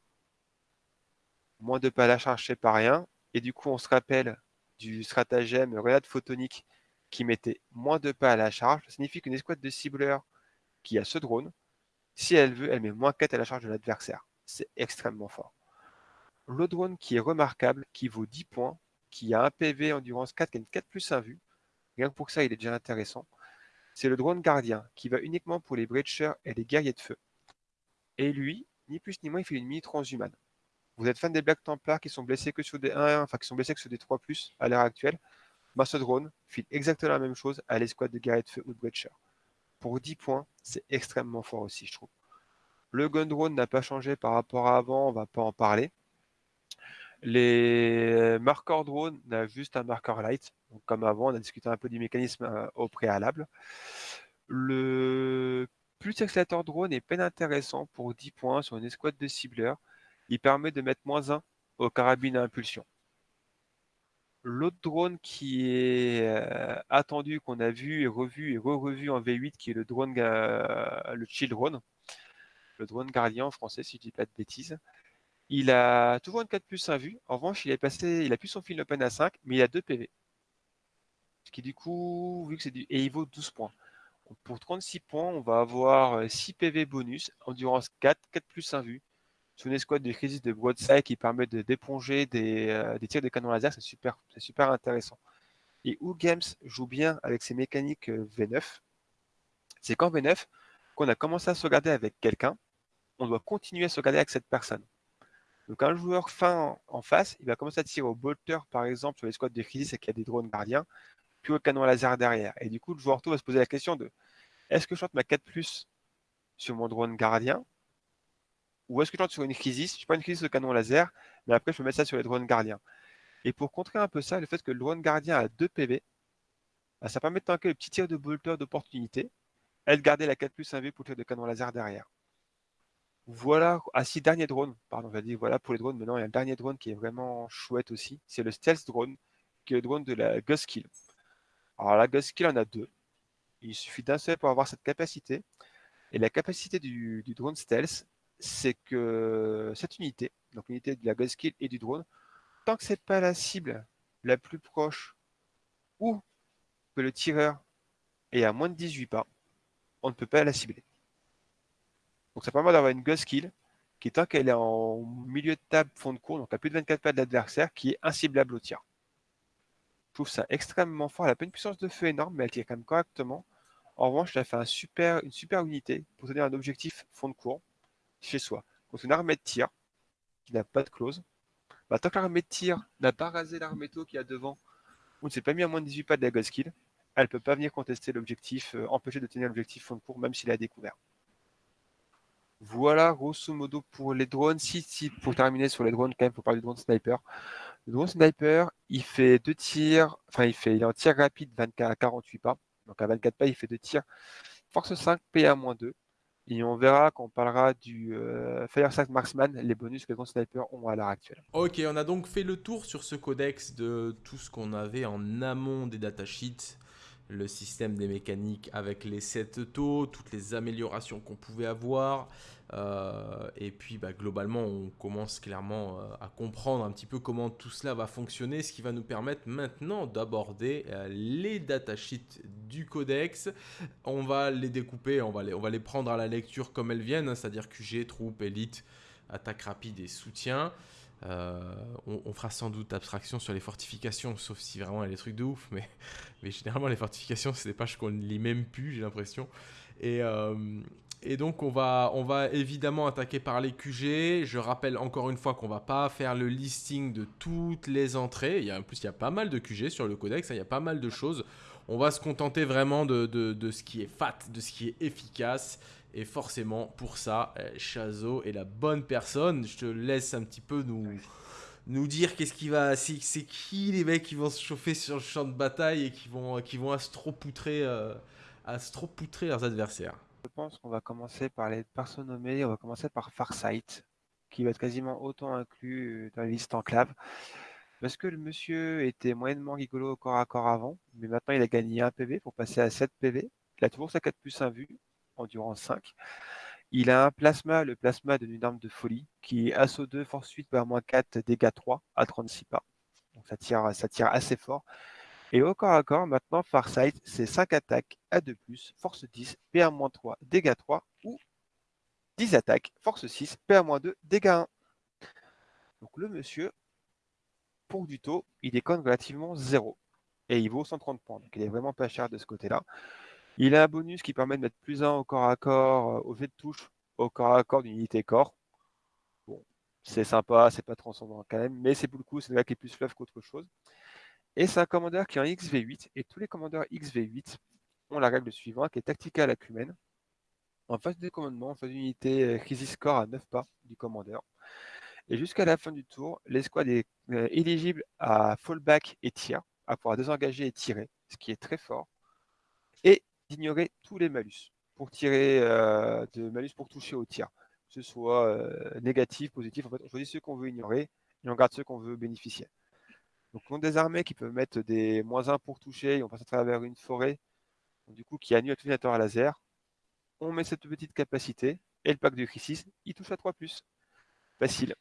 Moins de pas à la charge, c'est pas rien, et du coup on se rappelle du stratagème Renade Photonique qui mettait moins de pas à la charge, ça signifie qu'une escouade de cibleurs qui a ce drone, si elle veut, elle met moins 4 à la charge de l'adversaire. C'est extrêmement fort. Le drone qui est remarquable, qui vaut 10 points, qui a un PV endurance 4, qui a une 4 plus 1 vue. Rien que pour ça, il est déjà intéressant. C'est le drone gardien, qui va uniquement pour les breachers et les guerriers de feu. Et lui, ni plus ni moins, il fait une mini transhumane. Vous êtes fan des Black Templars qui sont blessés que sur des 1, enfin qui sont blessés que sur des 3 à l'heure actuelle. Ce drone file exactement la même chose à l'escouade de de feu ou de breachers. Pour 10 points, c'est extrêmement fort aussi, je trouve. Le gun drone n'a pas changé par rapport à avant, on va pas en parler. Les marqueurs drone n'a juste un marqueur light. Comme avant, on a discuté un peu du mécanisme euh, au préalable. Le plus accélérateur drone est peine intéressant pour 10 points sur une escouade de cibleurs. Il permet de mettre moins 1 aux carabines à impulsion. L'autre drone qui est euh, attendu, qu'on a vu et revu et re-revu en V8, qui est le drone, le Chill Drone, le drone gardien en français, si je dis pas de bêtises. Il a toujours une 4 plus 1 vue. En revanche, il est passé, il a plus son fil open à 5, mais il a 2 PV. Ce qui du coup, vu que c'est du. Et il vaut 12 points. pour 36 points, on va avoir 6 euh, PV bonus, endurance 4, 4 plus 1 vue. Sur une escouade de crisis de broadside qui permet de d'éponger des, euh, des, tirs de canon laser, c'est super, c'est super intéressant. Et où Games joue bien avec ses mécaniques euh, V9, c'est qu'en V9, qu'on a commencé à se regarder avec quelqu'un, on doit continuer à se regarder avec cette personne. Donc un joueur fin en face, il va commencer à tirer au bolter, par exemple, sur les squads de crisis et qu'il y a des drones gardiens, puis au canon laser derrière. Et du coup, le joueur tout va se poser la question de est-ce que je chante ma 4 sur mon drone gardien ou est-ce que je sur une crisis Je pas une crisis au canon laser, mais après je peux mettre ça sur les drones gardiens. Et pour contrer un peu ça, le fait que le drone gardien a 2 PV, bah, ça permet de tanker le petit tir de bolter d'opportunité et de garder la 4 plus 1V pour le tir de canon laser derrière. Voilà, ah si, dernier drone, pardon, je dire voilà pour les drones, mais non, il y a un dernier drone qui est vraiment chouette aussi, c'est le Stealth Drone, qui est le drone de la Ghost Kill. Alors la Ghost Kill en a deux, il suffit d'un seul pour avoir cette capacité, et la capacité du, drone Stealth, c'est que cette unité, donc l'unité de la Ghost Kill et du drone, tant que c'est pas la cible la plus proche, ou que le tireur est à moins de 18 pas, on ne peut pas la cibler. Donc ça permet d'avoir une Ghost qui, tant qu'elle est en milieu de table, fond de cours, donc à plus de 24 pas de l'adversaire, qui est inciblable au tir. Je trouve ça extrêmement fort. Elle n'a pas une puissance de feu énorme, mais elle tire quand même correctement. En revanche, elle fait un super, une super unité pour donner un objectif fond de cours chez soi. Donc une armée de tir qui n'a pas de close. Bah, tant que l'armée de tir n'a pas rasé l'arméto qui a devant, ou ne s'est pas mis à moins de 18 pas de la Ghost Kill, elle ne peut pas venir contester l'objectif, euh, empêcher de tenir l'objectif fond de cours, même s'il a découvert. Voilà, grosso modo, pour les drones. Si, pour terminer sur les drones, quand même, il faut parler du drone sniper. Le drone sniper, il fait deux tirs, enfin, il fait, il en tir rapide 24 à 48 pas. Donc, à 24 pas, il fait deux tirs. Force 5, PA-2. Et on verra quand on parlera du euh, Fire Marksman, les bonus que les drones sniper ont à l'heure actuelle. Ok, on a donc fait le tour sur ce codex de tout ce qu'on avait en amont des datasheets le système des mécaniques avec les 7 taux, toutes les améliorations qu'on pouvait avoir. Euh, et puis bah, globalement, on commence clairement euh, à comprendre un petit peu comment tout cela va fonctionner, ce qui va nous permettre maintenant d'aborder euh, les datasheets du codex. On va les découper, on va les, prendre à la lecture comme elles viennent, hein, c'est-à-dire QG, troupes, élite, attaque rapide et soutien. Euh, on, fera sans doute abstraction sur les fortifications, sauf si vraiment il y a des trucs de ouf, mais, généralement les fortifications, c'est des pages qu'on ne lit même plus, j'ai l'impression. Et, et, donc on va, on va évidemment attaquer par les QG. Je rappelle encore une fois qu'on va pas faire le listing de toutes les entrées. Il y a, en plus, il y a pas mal de QG sur le codex, hein, il y a pas mal de choses. On va se contenter vraiment de, de, de ce qui est fat, de ce qui est efficace. Et forcément, pour ça, euh, Chazo est la bonne personne. Je te laisse un petit peu nous, nous dire qu'est-ce qui va. C'est qui les mecs qui vont se chauffer sur le champ de bataille et qui vont, qui vont astropoutrer, euh, astropoutrer leurs adversaires. Je pense qu'on va commencer par les personnes nommées. On va commencer par Farsight, qui va être quasiment autant inclus dans la liste enclave. Parce que le monsieur était moyennement rigolo au corps à corps avant, mais maintenant il a gagné un PV pour passer à 7 PV. Il a toujours sa 4 plus 1 vue endurance 5. Il a un plasma, le plasma d'une arme de folie, qui est assaut 2, force 8, moins 4, dégâts 3 à 36 pas. Donc ça tire, ça tire assez fort. Et au corps à corps, maintenant, Farsight, c'est 5 attaques à 2+, force 10, PA-3, dégâts 3, ou 10 attaques, force 6, PA-2, dégâts 1. Donc le monsieur, pour du taux, il déconne relativement zéro. Et il vaut 130 points. Donc il est vraiment pas cher de ce côté-là. Il a un bonus qui permet de mettre plus 1 au corps à corps, euh, au jet de touche, au corps à corps d'une unité corps. Bon, c'est sympa, c'est pas transcendant quand même, mais c'est pour le coup, c'est le gars qui est plus fluff qu'autre chose. Et c'est un commandeur qui est en XV8, et tous les commandeurs XV8 ont la règle suivante, qui est tactical acumen. En phase de commandement, en phase d'unité euh, crisis score à 9 pas du commandeur. Et jusqu'à la fin du tour, l'escouade est euh, éligible à fallback et tir, à pouvoir désengager et tirer, ce qui est très fort. Et d'ignorer tous les malus pour tirer euh, de malus pour toucher au tir, que ce soit négatif, positif. En fait, on choisit ceux qu'on veut ignorer et on garde ceux qu'on veut bénéficier. Donc, on a des armées qui peuvent mettre des moins 1 pour toucher et on passe à travers une forêt, du coup, qui annule tout à laser. On met cette petite capacité et le pack de crisis, il touche à 3 Facile.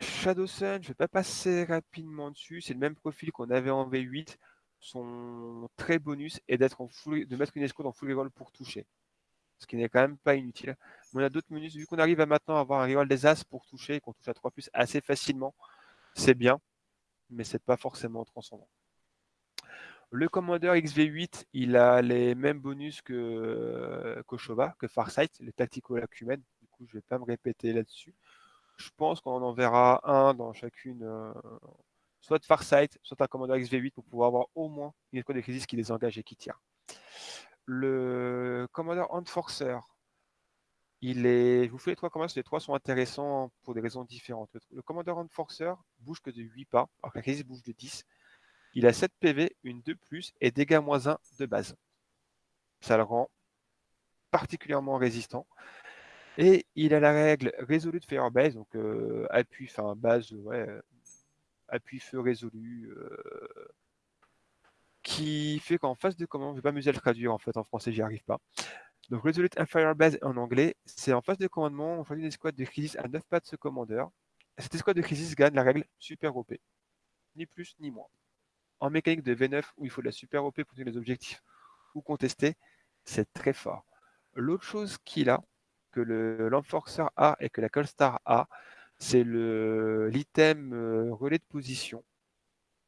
Shadow Sun, je ne vais pas passer rapidement dessus. C'est le même profil qu'on avait en V8 son très bonus est d'être de mettre une escouade en full reroll pour toucher. Ce qui n'est quand même pas inutile. Mais on a d'autres menus, vu qu'on arrive à maintenant avoir un reroll des As pour toucher, qu'on touche à 3 plus assez facilement, c'est bien, mais c'est pas forcément transcendant. Le commandeur XV8, il a les mêmes bonus que Koshova, que Farsight, les tactical acumen. Du coup, je vais pas me répéter là-dessus. Je pense qu'on en verra un dans chacune, euh, soit de Farsight, soit un commandeur XV8 pour pouvoir avoir au moins une escouade de crisis qui les engage et qui tire. Le commandeur Enforcer, il est. Je vous fais les trois commandeurs, les trois sont intéressants pour des raisons différentes? Le, commandeur Enforcer bouge que de 8 pas, alors que la crisis bouge de 10. Il a 7 PV, une 2 plus et dégâts moins 1 de base. Ça le rend particulièrement résistant. Et il a la règle résolue de Firebase, donc euh, appui, enfin base, ouais, appui feu résolu, euh, qui fait qu'en face de commande, je vais pas m'amuser à le traduire en fait en français, j'y arrive pas. Donc Resolute Fire Base en anglais, c'est en phase de commandement, on choisit une escouade de crisis à 9 pas de ce commandeur. Cette escouade de crisis gagne la règle super OP. Ni plus ni moins. En mécanique de V9 où il faut de la super OP pour tenir les objectifs ou contester, c'est très fort. L'autre chose qu'il a, que l'Enforcer a et que la Colstar a, c'est l'item euh, relais de position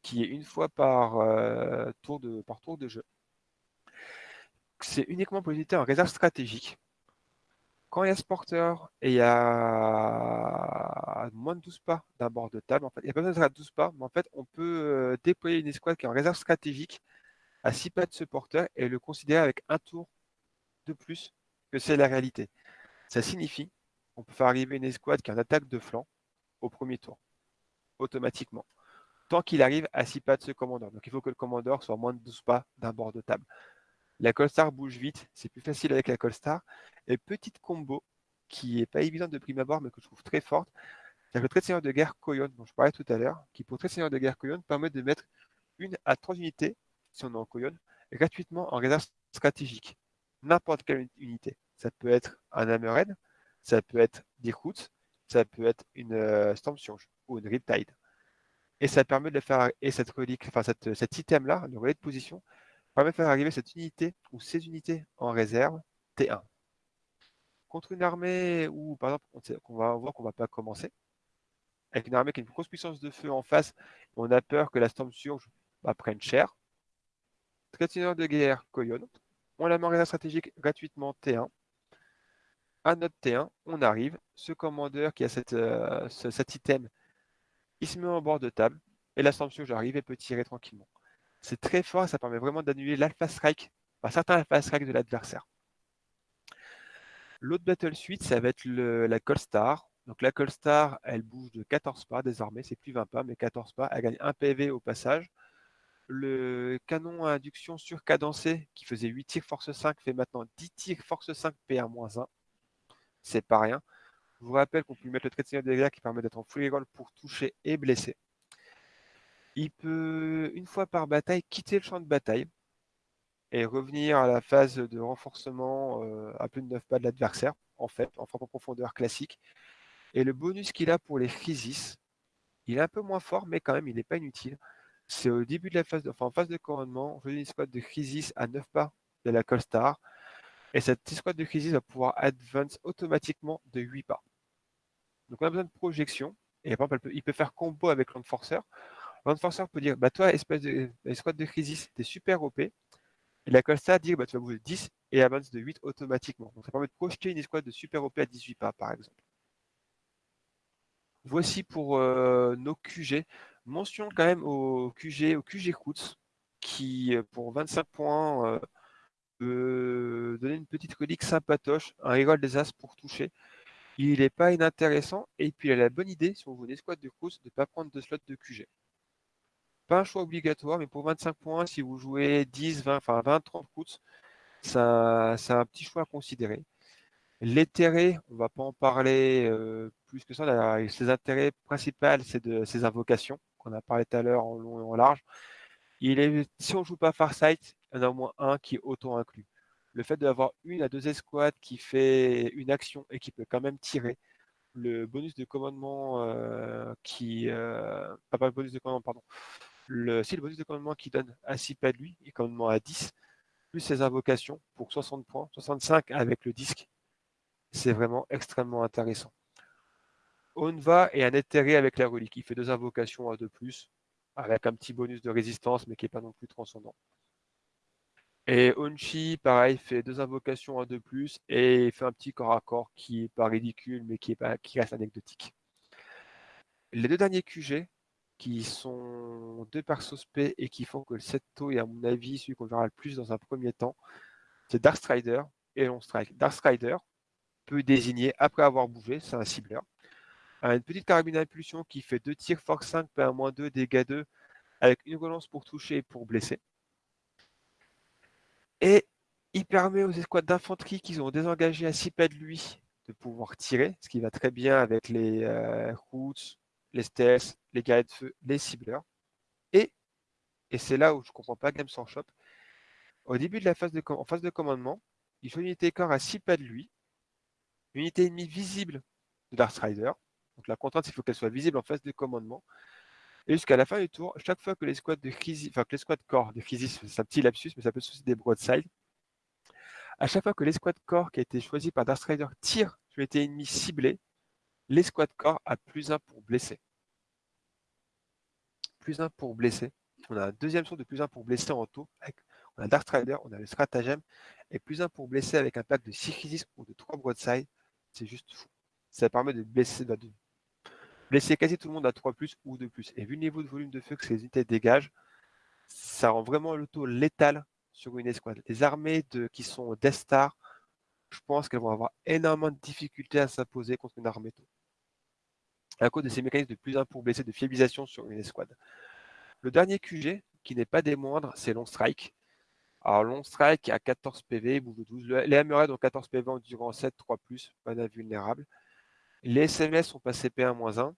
qui est une fois par, euh, tour de jeu. C'est uniquement pour en réserve stratégique. Quand il y a ce porteur et il y a moins de 12 pas d'un bord de table, en fait, il n'y a pas besoin de 12 pas, mais en fait, on peut euh, déployer une escouade qui est en réserve stratégique à 6 pas de ce porteur et le considérer avec un tour de plus que c'est la réalité. Ça signifie on peut faire arriver une escouade qui a une attaque de flanc au premier tour, automatiquement, tant qu'il arrive à 6 pas de ce commandeur. Donc il faut que le commandeur soit moins de 12 pas d'un bord de table. La Colstar bouge vite, c'est plus facile avec la Colstar. Et petite combo qui n'est pas évidente de prime abord, mais que je trouve très forte, c'est le trait de seigneur de guerre Koyon, dont je parlais tout à l'heure, qui pour trait de seigneur de guerre Koyon permet de mettre une à trois unités, si on est en Koyon, gratuitement en réserve stratégique. N'importe quelle unité. Ça peut être un Hammerhead, ça peut être des routes, ça peut être une euh, ou une Riptide. Et ça permet de faire, et cet item-là, le relais de position, de faire arriver cette unité ou ces unités en réserve T1. Contre une armée où, par exemple, on, va voir qu'on ne va pas commencer, avec une armée qui a une grosse puissance de feu en face, on a peur que la Storm Surge va prenne cher. Traiteur de guerre, Koyon. On la met en réserve stratégique gratuitement T1 à notre T1, on arrive, ce commandeur qui a euh, cet item, il se met en bord de table, et la sanction j'arrive et peut tirer tranquillement. C'est très fort, ça permet vraiment d'annuler l'alpha strike, enfin certains alpha strike de l'adversaire. L'autre battle suite, ça va être la Colstar. Donc la Colstar, elle bouge de 14 pas désormais, c'est plus 20 pas, mais 14 pas. Elle gagne 1 PV au passage. Le canon à induction surcadencé, qui faisait 8 tirs force 5, fait maintenant 10 tirs force 5 PA-1 c'est pas rien. Je vous rappelle qu'on peut mettre le trait de seigneur de guerre qui permet d'être en full roll pour toucher et blesser. Il peut, une fois par bataille, quitter le champ de bataille et revenir à la phase de renforcement euh, à plus de 9 pas de l'adversaire, en fait, en frappe en profondeur classique. Et le bonus qu'il a pour les crisis, il est un peu moins fort, mais quand même, il n'est pas inutile. C'est au début de la phase de, enfin, en phase de couronnement, je une squad de crisis à 9 pas de la Colstar. Et cette escouade de crisis va pouvoir advance automatiquement de 8 pas. Donc on a besoin de projection Et par exemple, il peut faire combo avec l'enforceur. L'enforceur peut dire, bah toi, espèce de escouade de crisis, t'es super OP. Et la Costa dit, bah tu vas bouger 10 et avance de 8 automatiquement. Donc ça permet de projeter une escouade de super OP à 18 pas, par exemple. Voici pour euh, nos QG. Mention quand même au QG, au QG qui euh, pour 25 points euh, peut donner une petite relique sympatoche, un reroll des As pour toucher. Il n'est pas inintéressant et puis il a la bonne idée, si on veut une escouade de Roots, de ne pas prendre de slot de QG. Pas un choix obligatoire, mais pour 25 points, si vous jouez 10, 20, enfin 20, 30 Roots, ça, c'est un petit choix à considérer. L'éthéré, on ne va pas en parler euh, plus que ça. ses intérêts principaux, c'est de ses invocations, qu'on a parlé tout à l'heure en long et en large. Il est, si on ne joue pas Farsight, il y en a au moins un qui est auto-inclus. Le fait d'avoir une à deux escouades qui fait une action et qui peut quand même tirer, le bonus de commandement euh, qui... Euh, pas, le bonus de commandement, pardon. Le, si le bonus de commandement qui donne à 6 pas de lui, et commandement à 10, plus ses invocations pour 60 points, 65 avec le disque, c'est vraiment extrêmement intéressant. Onva est un éthéré avec la relique. Il fait deux invocations à deux plus, avec un petit bonus de résistance, mais qui n'est pas non plus transcendant. Et Onchi, pareil, fait deux invocations à deux plus et fait un petit corps à corps qui n'est pas ridicule, mais qui, est pas, qui reste anecdotique. Les deux derniers QG, qui sont deux persos P et qui font que le Setto est à mon avis celui qu'on verra le plus dans un premier temps, c'est Darkstrider et Long Strike. Darkstrider, peut désigner après avoir bougé, c'est un cibleur. Une petite carabine d'impulsion qui fait 2 tirs force 5, PA-2, dégâts 2, avec une relance pour toucher et pour blesser. Et il permet aux escouades d'infanterie qui ont désengagé à 6 pas de lui de pouvoir tirer, ce qui va très bien avec les euh, routes, les STS, les guerriers de feu, les cibleurs. Et, et c'est là où je ne comprends pas Games Shop, au début de la phase de, en phase de commandement, il faut une unité corps à 6 pas de lui, unité ennemie visible de Darkstrider. Donc la contrainte, qu'il faut qu'elle soit visible en phase de commandement. Et jusqu'à la fin du tour, chaque fois que les squads de enfin que les corps de crisis, c'est un petit lapsus, mais ça peut aussi des broadside. À chaque fois que l'escouade corps qui a été choisi par Darkstrider tire sur l'unité ennemie ciblée, l'escouade corps a plus 1 pour blesser. Plus 1 pour blesser. On a un deuxième son de plus 1 pour blesser en taux. on a Darkstrider, on a le stratagème, et plus 1 pour blesser avec un pack de 6 crisis ou de 3 broadside c'est juste fou. Ça permet de blesser, bah, blesser quasi tout le monde à 3 plus ou 2 plus. Et vu le niveau de volume de feu que ces unités dégagent, ça rend vraiment le taux létal sur une escouade. Les armées qui sont Death Star, je pense qu'elles vont avoir énormément de difficultés à s'imposer contre une armée taux. À cause de ces mécanismes de plus 1 pour blesser, de fiabilisation sur une escouade. Le dernier QG, qui n'est pas des moindres, c'est Long Strike. Alors, long strike à 14 PV, bouge 12. Les Hammerhead ont 14 PV en durant 7, 3 pas d'invulnérable. Les SMS sont passés P1-1.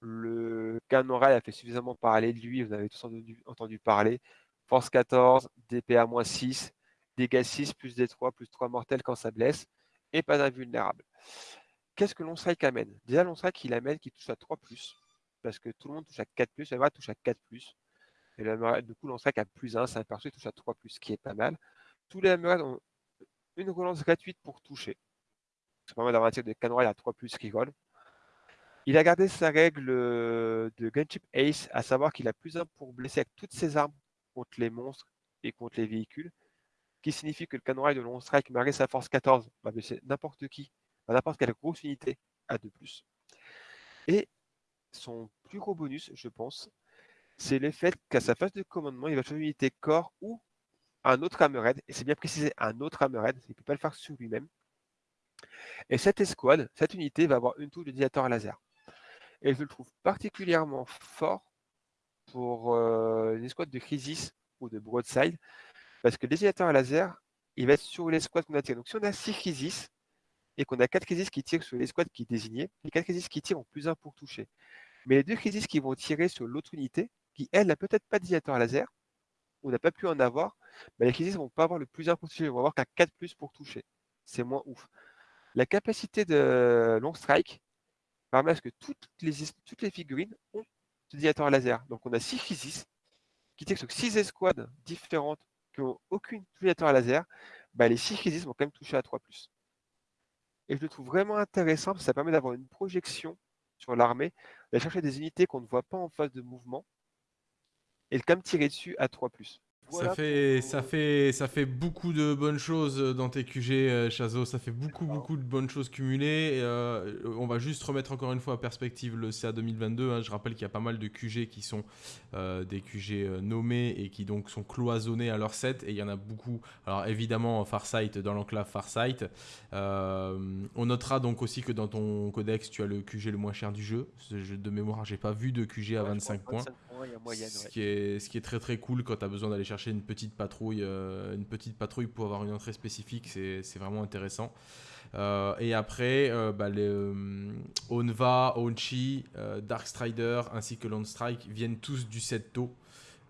Le canon a fait suffisamment parler de lui, vous avez tous entendu, parler. Force 14, DPA-6, dégâts 6, plus D3, plus 3 mortels quand ça blesse, et pas d'invulnérable. Qu'est-ce que long strike amène? Déjà, long strike, il amène qu'il touche à 3 parce que tout le monde touche à 4 plus, touche à 4 et du coup, strike à plus 1, c'est un perso qui touche à 3 ce qui est pas mal. Tous les Hammerhead ont une relance gratuite pour toucher. Ça permet d'avoir un tir de canon à 3 qui roll. Il a gardé sa règle euh, de Gunship Ace, à savoir qu'il a plus 1 pour blesser avec toutes ses armes contre les monstres et contre les véhicules, qui signifie que le canon de long strike, malgré sa force 14, va blesser n'importe qui, n'importe quelle grosse unité à 2 Et son plus gros bonus, je pense, c'est le fait qu'à sa phase de commandement, il va choisir une unité corps ou un autre Hammerhead, et c'est bien précisé un autre Hammerhead, il ne peut pas le faire sur lui-même. Et cette escouade, cette unité va avoir une touche de dilateur à laser. Et je le trouve particulièrement fort pour euh, une escouade de Crisis ou de Broadside, parce que le désilateur à laser, il va être sur l'escouade qu'on a tiré. Donc si on a 6 Crisis, et qu'on a 4 Crisis qui tirent sur l'escouade qui est désignée, les 4 Crisis qui tirent ont plus 1 pour toucher. Mais les deux Crisis qui vont tirer sur l'autre unité, qui, elle, n'a peut-être pas de laser, ou n'a pas pu en avoir, les crisis ne vont pas avoir le plus important, ils vont avoir qu'un 4 plus pour toucher. C'est moins ouf. La capacité de long strike permet à ce que toutes les, toutes les figurines ont ce laser. Donc on a 6 crisis qui tirent sur 6 escouades différentes qui n'ont aucune à laser. Bah, les 6 crisis vont quand même toucher à 3 Et je le trouve vraiment intéressant parce que ça permet d'avoir une projection sur l'armée, d'aller chercher des unités qu'on ne voit pas en phase de mouvement et quand même tirer dessus à 3+ ça, fait, ça, fait, ça fait beaucoup de bonnes choses dans tes QG, euh, Chazo. Ça fait beaucoup, beaucoup de bonnes choses cumulées. Euh, on va juste remettre encore une fois en perspective le CA 2022. Hein. Je rappelle qu'il y a pas mal de QG qui sont euh, des QG nommés et qui donc sont cloisonnés à leur set. Et il y en a beaucoup. Alors évidemment, Farsight dans l'enclave Farsight. on notera donc aussi que dans ton codex, tu as le QG le moins cher du jeu. De mémoire, j'ai pas vu de QG à 25 points. Ce, qui est, ce qui est très très cool quand tu as besoin d'aller chercher une petite patrouille, euh, une petite patrouille pour avoir une entrée spécifique, c'est vraiment intéressant. Euh, et après, euh, bah, les, Onva, Onchi, Darkstrider ainsi que Lone Strike viennent tous du set tôt.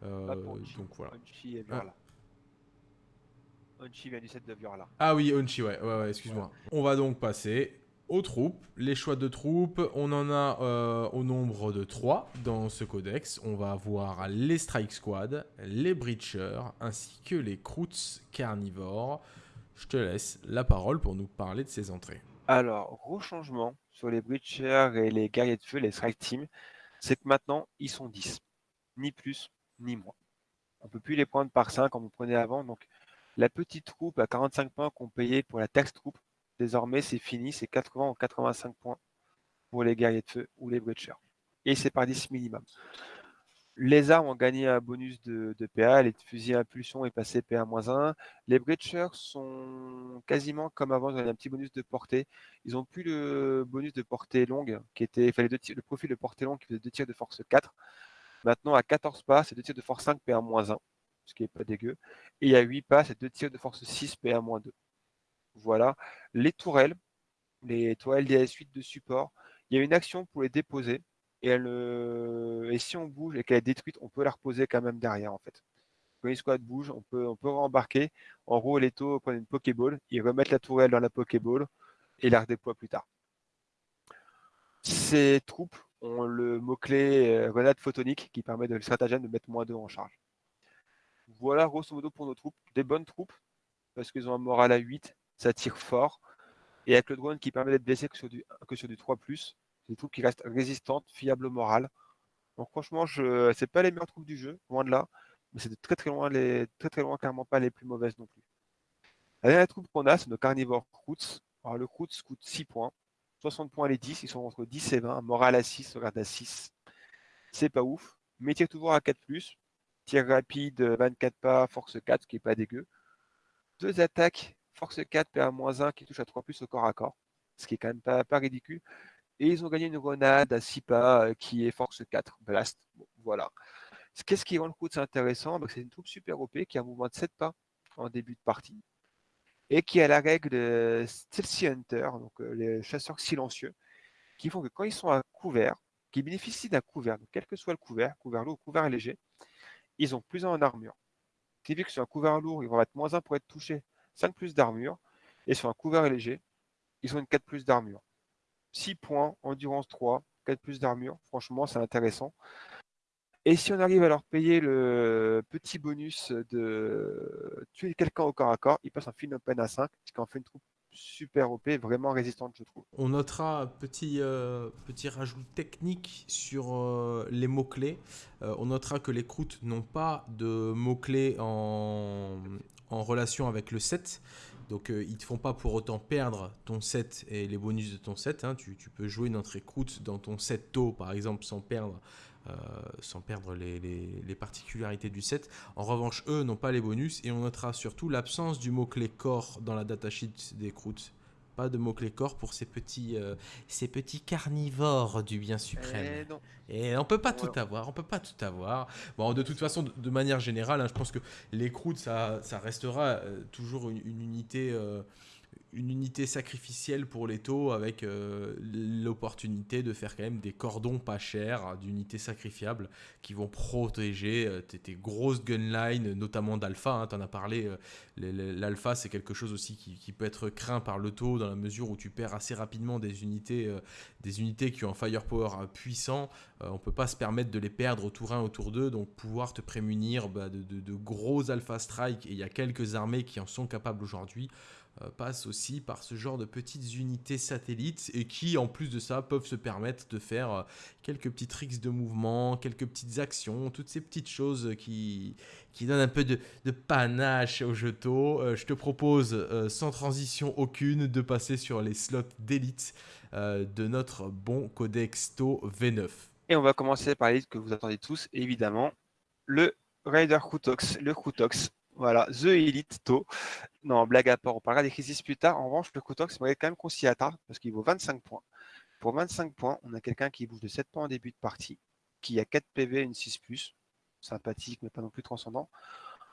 donc voilà. Onchi, ah. vient du set de Viorla. Ah oui, Onchi, ouais, ouais, ouais excuse-moi. On va donc passer aux troupes. Les choix de troupes, on en a euh, au nombre de 3 dans ce codex. On va avoir les Strike Squad, les Breachers, ainsi que les Croots carnivores. Je te laisse la parole pour nous parler de ces entrées. Alors, gros changement sur les Breachers et les guerriers de feu, les Strike Team, c'est que maintenant, ils sont 10. Ni plus, ni moins. On ne peut plus les prendre par 5 comme on prenait avant. Donc, la petite troupe à 45 points qu'on payait pour la taxe troupe, Désormais, c'est fini, c'est 80 ou 85 points pour les guerriers de feu ou les breachers. Et c'est par 10 minimum. Les armes ont gagné un bonus de, PA, les fusils à impulsion est passé PA-1. Les breachers sont quasiment comme avant, ils avaient un petit bonus de portée. Ils n'ont plus le bonus de portée longue, qui était, le profil de portée longue qui faisait 2 tirs de force 4. Maintenant, à 14 pas, c'est 2 tirs de force 5 PA-1, ce qui n'est pas dégueu. Et à 8 pas, c'est 2 tirs de force 6 PA-2. Voilà. Les tourelles, les tourelles DS8 de support, il y a une action pour les déposer. Et si on bouge et qu'elle est détruite, on peut la reposer quand même derrière en fait. Quand une squad bouge, on peut, on peut rembarquer. En gros, les taux prennent une Pokéball, ils remettent la tourelle dans la Pokéball et la redéploient plus tard. Ces troupes ont le mot-clé euh, grenade photonique qui permet de le stratagème de mettre moins 2 en charge. Voilà grosso modo pour nos troupes. Des bonnes troupes, parce qu'ils ont un moral à 8, ça tire fort. Et avec le drone qui permet d'être blessé que sur du, que sur du 3+, c'est des troupes qui restent résistantes, fiables au moral. Donc franchement, ce c'est pas les meilleures troupes du jeu, loin de là, mais c'est très très loin, les, très très loin, clairement pas les plus mauvaises non plus. La dernière troupe qu'on a, c'est nos carnivores Croots. Alors le Croots coûte 6 points, 60 points les 10, ils sont entre 10 et 20, moral à 6, regarde à 6. C'est pas ouf, mais tire toujours à 4+, tir rapide, 24 pas, force 4, ce qui est pas dégueu. Deux attaques force 4, PA-1 qui touche à 3 plus au corps à corps, ce qui est quand même pas, ridicule. Et ils ont gagné une grenade à 6 pas euh, qui est force 4, blast. voilà. Qu'est-ce qui rend le coup intéressant bah, C'est une troupe super OP qui a un mouvement de 7 pas en début de partie et qui a la règle de Stealthy Hunter, donc euh, les chasseurs silencieux, qui font que quand ils sont à couvert, qui bénéficient d'un couvert, quel que soit le couvert, couvert lourd ou couvert léger, ils ont plus 1 en armure. Qui veut que sur un couvert lourd, ils vont être moins 1 pour être touchés 5 plus d'armure. Et sur un couvert léger, ils ont une 4 plus d'armure. 6 points, endurance 3, 4 plus d'armure. Franchement, c'est intéressant. Et si on arrive à leur payer le petit bonus de tuer quelqu'un au corps à corps, ils passent un open à 5, ce qui en fait une troupe super OP, vraiment résistante, je trouve. On notera un petit, euh, petit rajout technique sur euh, les mots-clés. Euh, on notera que les croûtes n'ont pas de mots-clés en, relation avec le set. Donc ils ne te font pas pour autant perdre ton set et les bonus de ton set. Hein. Tu, tu, peux jouer une entrée croûte dans ton set tôt, par exemple, sans perdre euh, sans perdre les, particularités du set. En revanche, eux n'ont pas les bonus et on notera surtout l'absence du mot-clé corps dans la datasheet des croûtes. Pas de mot-clé corps pour ces petits, euh, ces petits carnivores du bien suprême. Eh et, on peut pas tout avoir, on peut pas tout avoir. Bon, de toute façon, de, manière générale, hein, je pense que les croûtes, ça, ça restera euh, toujours une, unité une unité sacrificielle pour les taux avec euh, l'opportunité de faire quand même des cordons pas chers d'unités sacrifiables qui vont protéger euh, tes, grosses gunlines, notamment d'alpha. Hein, tu as parlé, euh, l'alpha c'est quelque chose aussi qui, peut être craint par le taux dans la mesure où tu perds assez rapidement des unités, des unités qui ont un firepower puissant. on peut pas se permettre de les perdre au tour 1, au tour 2, donc pouvoir te prémunir bah, de, de, gros alpha strike, et il y a quelques armées qui en sont capables aujourd'hui, passe aussi par ce genre de petites unités satellites et qui, en plus de ça, peuvent se permettre de faire euh, quelques petits tricks de mouvement, quelques petites actions, toutes ces petites choses qui, qui donnent un peu de, panache au jeto. Euh, je te propose, euh, sans transition aucune, de passer sur les slots d'élite de notre bon Codexto V9. Et on va commencer par l'élite que vous attendez tous, évidemment, le Raider Krutox, le Krutox, voilà, The Elite To. Non, blague à part, on parlera des crises plus tard. En revanche, le Krutox m'a quand même conciliateur parce qu'il vaut 25 points. Pour 25 points, on a quelqu'un qui bouge de 7 points en début de partie, qui a 4 PV, une 6+, sympathique mais pas non plus transcendant.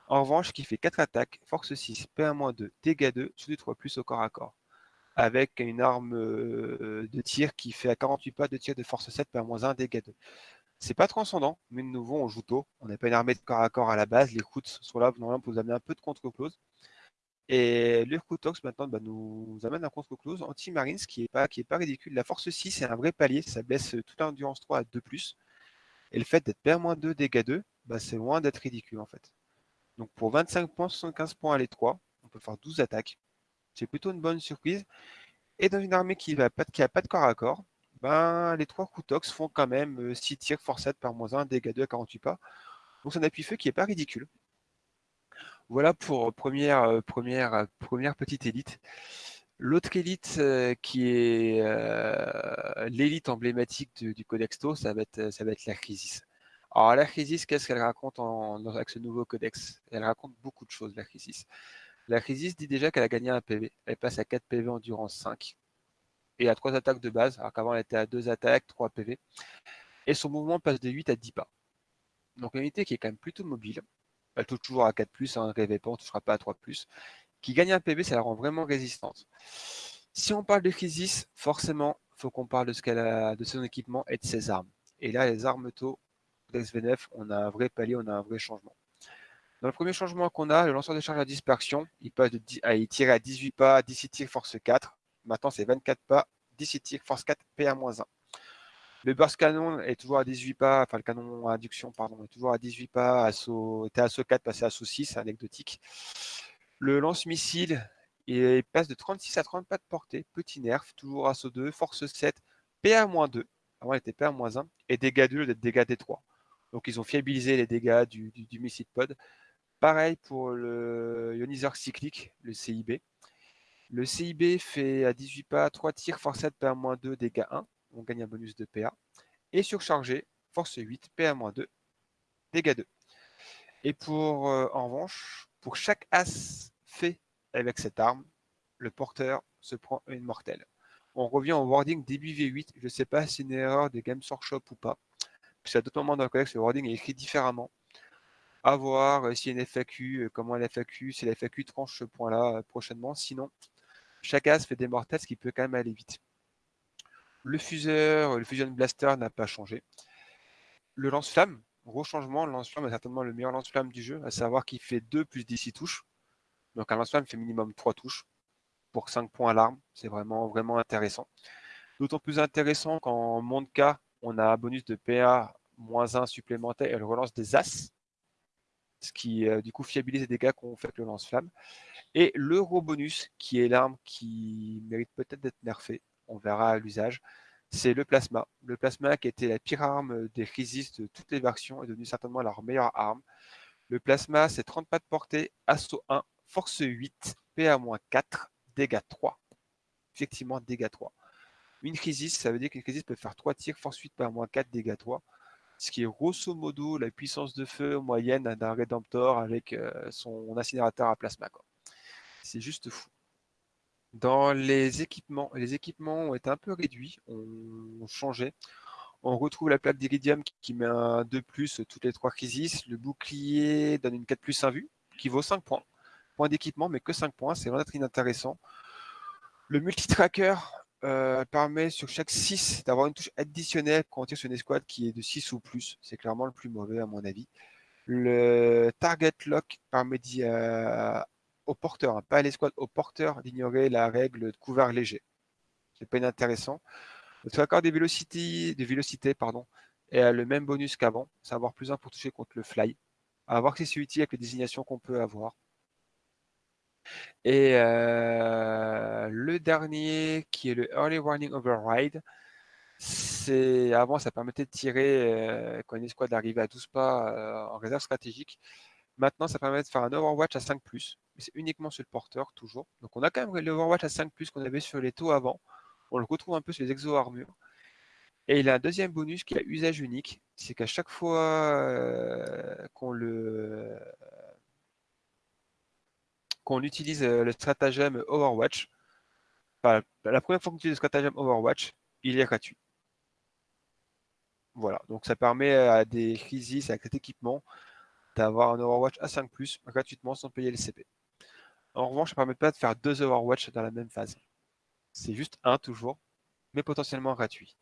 En revanche, qui fait 4 attaques, force 6, PA-2, dégâts 2, sous du 3+, au corps à corps. Avec une arme euh, de tir qui fait à 48 pas de tir de force 7, PA-1, dégâts 2. C'est pas transcendant, mais de nouveau, on joue tôt. On n'a pas une armée de corps à corps à la base. Les coups sont là normalement pour vous amener un peu de contre-close. Et le Kutox maintenant bah, nous, amène un contre-close anti-marines qui n'est pas, pas ridicule. La force 6, c'est un vrai palier. Ça blesse toute l'endurance 3 à 2+. Et le fait d'être PR-2, dégâts 2, bah, c'est loin d'être ridicule en fait. Donc pour 25 points, 75 points à l'étroit, on peut faire 12 attaques. C'est plutôt une bonne surprise. Et dans une armée qui n'a pas, pas, de corps à corps, ben, les trois Kutox font quand même 6 euh, tirs, force 7 par moins 1, dégâts 2 à 48 pas. Donc c'est un appui-feu qui n'est pas ridicule. Voilà pour première, euh, première, euh, première petite élite. L'autre élite qui est l'élite emblématique du, Codexto, ça va, ça va être la Crisis. Alors la Crisis, qu'est-ce qu'elle raconte avec ce nouveau codex? Elle raconte beaucoup de choses, la Crisis. La Crisis dit déjà qu'elle a gagné un PV. Elle passe à 4 PV endurance 5 et à 3 attaques de base, alors qu'avant elle était à 2 attaques, 3 PV. Et son mouvement passe de 8 à 10 pas. Donc une unité qui est quand même plutôt mobile. Elle touche toujours à 4+, hein, rêvez pas, on ne touchera pas à 3+. Qui gagne un PV, ça la rend vraiment résistante. Si on parle de Crisis, forcément, il faut qu'on parle de, ce qu'elle a, de son équipement et de ses armes. Et là, les armes taux d'XV9, on a un vrai palier, on a un vrai changement. Dans le premier changement qu'on a, le lanceur de charge à dispersion, il passe de à, il tire à 18 pas, 17 tirs, force 4. Maintenant, c'est 24 pas, 17 tirs, force 4, PA-1. Le burst canon est toujours à 18 pas, enfin le canon induction, pardon, est toujours à 18 pas, assaut, était assaut 4, passé à assaut 6, anecdotique. Le lance-missile, il passe de 36 à 30 pas de portée, petit nerf, toujours assaut 2, force 7, PA-2, avant il était PA-1, et dégâts 2 d'être dégâts D3. Donc ils ont fiabilisé les dégâts du, du, missile pod. Pareil pour le ioniseur cyclique, le CIB. Le CIB fait à 18 pas 3 tirs, force 7, PA-2, dégâts 1 on gagne un bonus de PA. Et surchargé, force 8, PA-2, dégâts 2. Et pour, euh, en revanche, pour chaque as fait avec cette arme, le porteur se prend une mortelle. On revient au wording début V8. Je ne sais pas si c'est une erreur de Games Workshop ou pas. Puisqu'à d'autres moments dans le codex, le wording est écrit différemment. À voir euh, a une FAQ, euh, comment la FAQ, si la FAQ tranche ce point-là prochainement. Sinon, chaque as fait des mortelles, ce qui peut quand même aller vite. Le fuseur, le Fusion Blaster n'a pas changé. Le lance-flamme, gros changement, le lance-flamme est certainement le meilleur lance-flamme du jeu, à savoir qu'il fait 2 plus 10 touches. Donc un lance-flamme fait minimum 3 touches pour 5 points à l'arme. C'est vraiment, vraiment intéressant. D'autant plus intéressant qu'en monde K, on a un bonus de PA moins 1 supplémentaire et le relance des As, ce qui euh, du coup fiabilise les dégâts qu'on fait avec le lance-flamme. Et l'euro-bonus, qui est l'arme qui mérite peut-être d'être nerfée, on verra à l'usage, c'est le plasma. Le plasma qui était la pire arme des crisis de toutes les versions est devenu certainement leur meilleure arme. Le plasma, c'est 30 pas de portée, assaut 1, force 8, PA-4, dégâts 3. Effectivement, dégâts 3. Une crisis, ça veut dire qu'une crisis peut faire 3 tirs, force 8, PA-4, dégâts 3. Ce qui est grosso modo la puissance de feu moyenne d'un Redemptor avec euh, son incinérateur à plasma. C'est juste fou. Dans les équipements, les équipements ont été un peu réduits, ont changé. On retrouve la plaque d'Iridium qui met un 2 plus toutes les trois crises. Le bouclier donne une 4 plus 1 vue qui vaut 5 points. Point d'équipement, mais que 5 points, c'est vraiment très inintéressant. Le multitracker euh, permet sur chaque 6 d'avoir une touche additionnelle quand on tire sur une escouade qui est de 6 ou plus. C'est clairement le plus mauvais à mon avis. Le target lock permet euh, au porteur, hein, pas à l'escouade, au porteur d'ignorer la règle de couvert léger. C'est pas inintéressant. Le tracker de vélocité pardon, a le même bonus qu'avant, savoir plus 1 pour toucher contre le fly. À voir si c'est utile avec les désignations qu'on peut avoir. Et le dernier, qui est le Early Warning Override, c'est avant, ça permettait de tirer quand une escouade arrivait à 12 pas en réserve stratégique. Maintenant, ça permet de faire un Overwatch à 5+, mais c'est uniquement sur le porteur, toujours. Donc on a quand même l'Overwatch à 5+, qu'on avait sur les taux avant. On le retrouve un peu sur les exo-armures. Et il a un deuxième bonus qui a usage unique, c'est qu'à chaque fois qu'on le qu'on utilise le stratagème Overwatch, la première fois qu'on utilise le stratagème Overwatch, il est gratuit. Voilà, donc ça permet à des crises avec cet équipement d'avoir un Overwatch à 5 gratuitement sans payer les CP. En revanche, ça ne permet pas de faire deux Overwatch dans la même phase. C'est juste un toujours, mais potentiellement gratuit.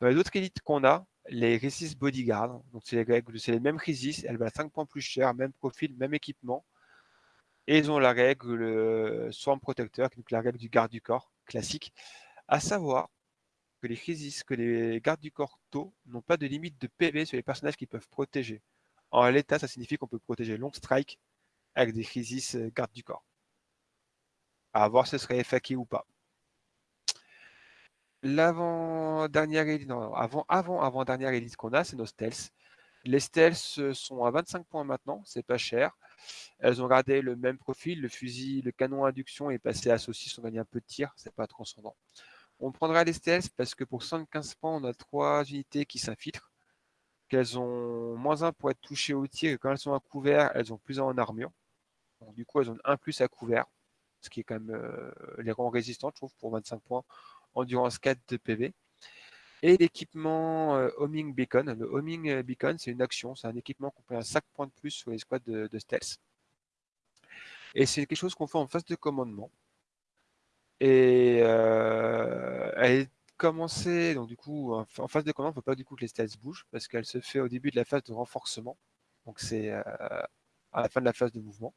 Dans les autres élites qu'on a, les Resist Bodyguard, donc c'est les, les, mêmes Resist, elles valent 5 points plus cher, même profil, même équipement. Et ils ont la règle euh, Swarm Protecteur, donc la règle du garde du corps classique, à savoir que les Resist, que les gardes du corps tôt n'ont pas de limite de PV sur les personnages qu'ils peuvent protéger. En l'état, ça signifie qu'on peut protéger Long Strike avec des crises euh, garde du corps. À voir si ce serait FAQ ou pas. L'avant-dernière élite, avant, avant, avant dernière élite qu'on a, c'est nos stealths. Les stealths euh, sont à 25 points maintenant, c'est pas cher. Elles ont gardé le même profil, le fusil, le canon induction est passé à saucisse, on gagne un peu de tir, c'est pas transcendant. On prendra les stealths parce que pour 115 points, on a trois unités qui s'infiltrent qu'elles ont moins 1 pour être touchées au tir, et quand elles sont à couvert, elles ont plus 1 en armure. Du coup, elles ont 1 plus à couvert, ce qui est quand même euh, les rangs résistants, je trouve, pour 25 points, endurance 4 de PV. Et l'équipement euh, homing beacon. Le homing euh, beacon, c'est une action, c'est un équipement qu'on peut 5 points de plus sur les squads de, stealth. Et c'est quelque chose qu'on fait en phase de commandement. Et elle est commencer, donc du coup, en phase de commande, il ne faut pas du coup que les stealths bougent, parce qu'elle se fait au début de la phase de renforcement. Donc c'est euh, à la fin de la phase de mouvement.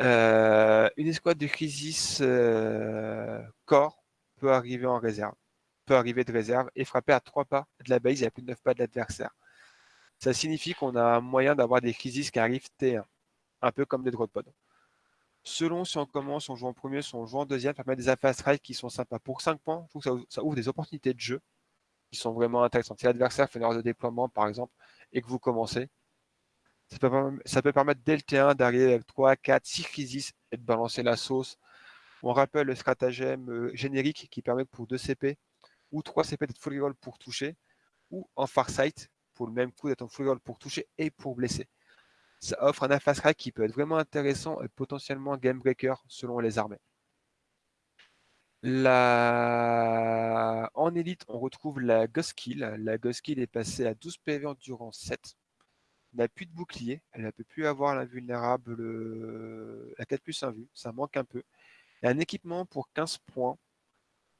Euh, une escouade de crisis euh, corps peut arriver en réserve, peut arriver de réserve et frapper à 3 pas de la base et à plus de 9 pas de l'adversaire. Ça signifie qu'on a un moyen d'avoir des crisis qui arrivent T1, un peu comme des drop pods. Selon si on commence, on joue en premier, si on joue en deuxième, ça permet des fast strike qui sont sympas. Pour 5 points, ça, ouvre des opportunités de jeu qui sont vraiment intéressantes. Si l'adversaire fait une heure de déploiement, par exemple, et que vous commencez, ça peut, permettre dès le T1 d'arriver avec 3, 4, 6 crises et de balancer la sauce. On rappelle le stratagème euh, générique qui permet pour 2 CP ou 3 CP d'être full roll pour toucher, ou en farsight pour le même coup d'être en full roll pour toucher et pour blesser ça offre un fast rack qui peut être vraiment intéressant et potentiellement game breaker selon les armées. En élite, on retrouve la Ghost Kill. La Ghost Kill est passée à 12 PV endurance 7. Elle n'a plus de bouclier, elle ne peut plus avoir l'invulnérable, la 4 plus 1 vue, ça manque un peu. Un équipement pour 15 points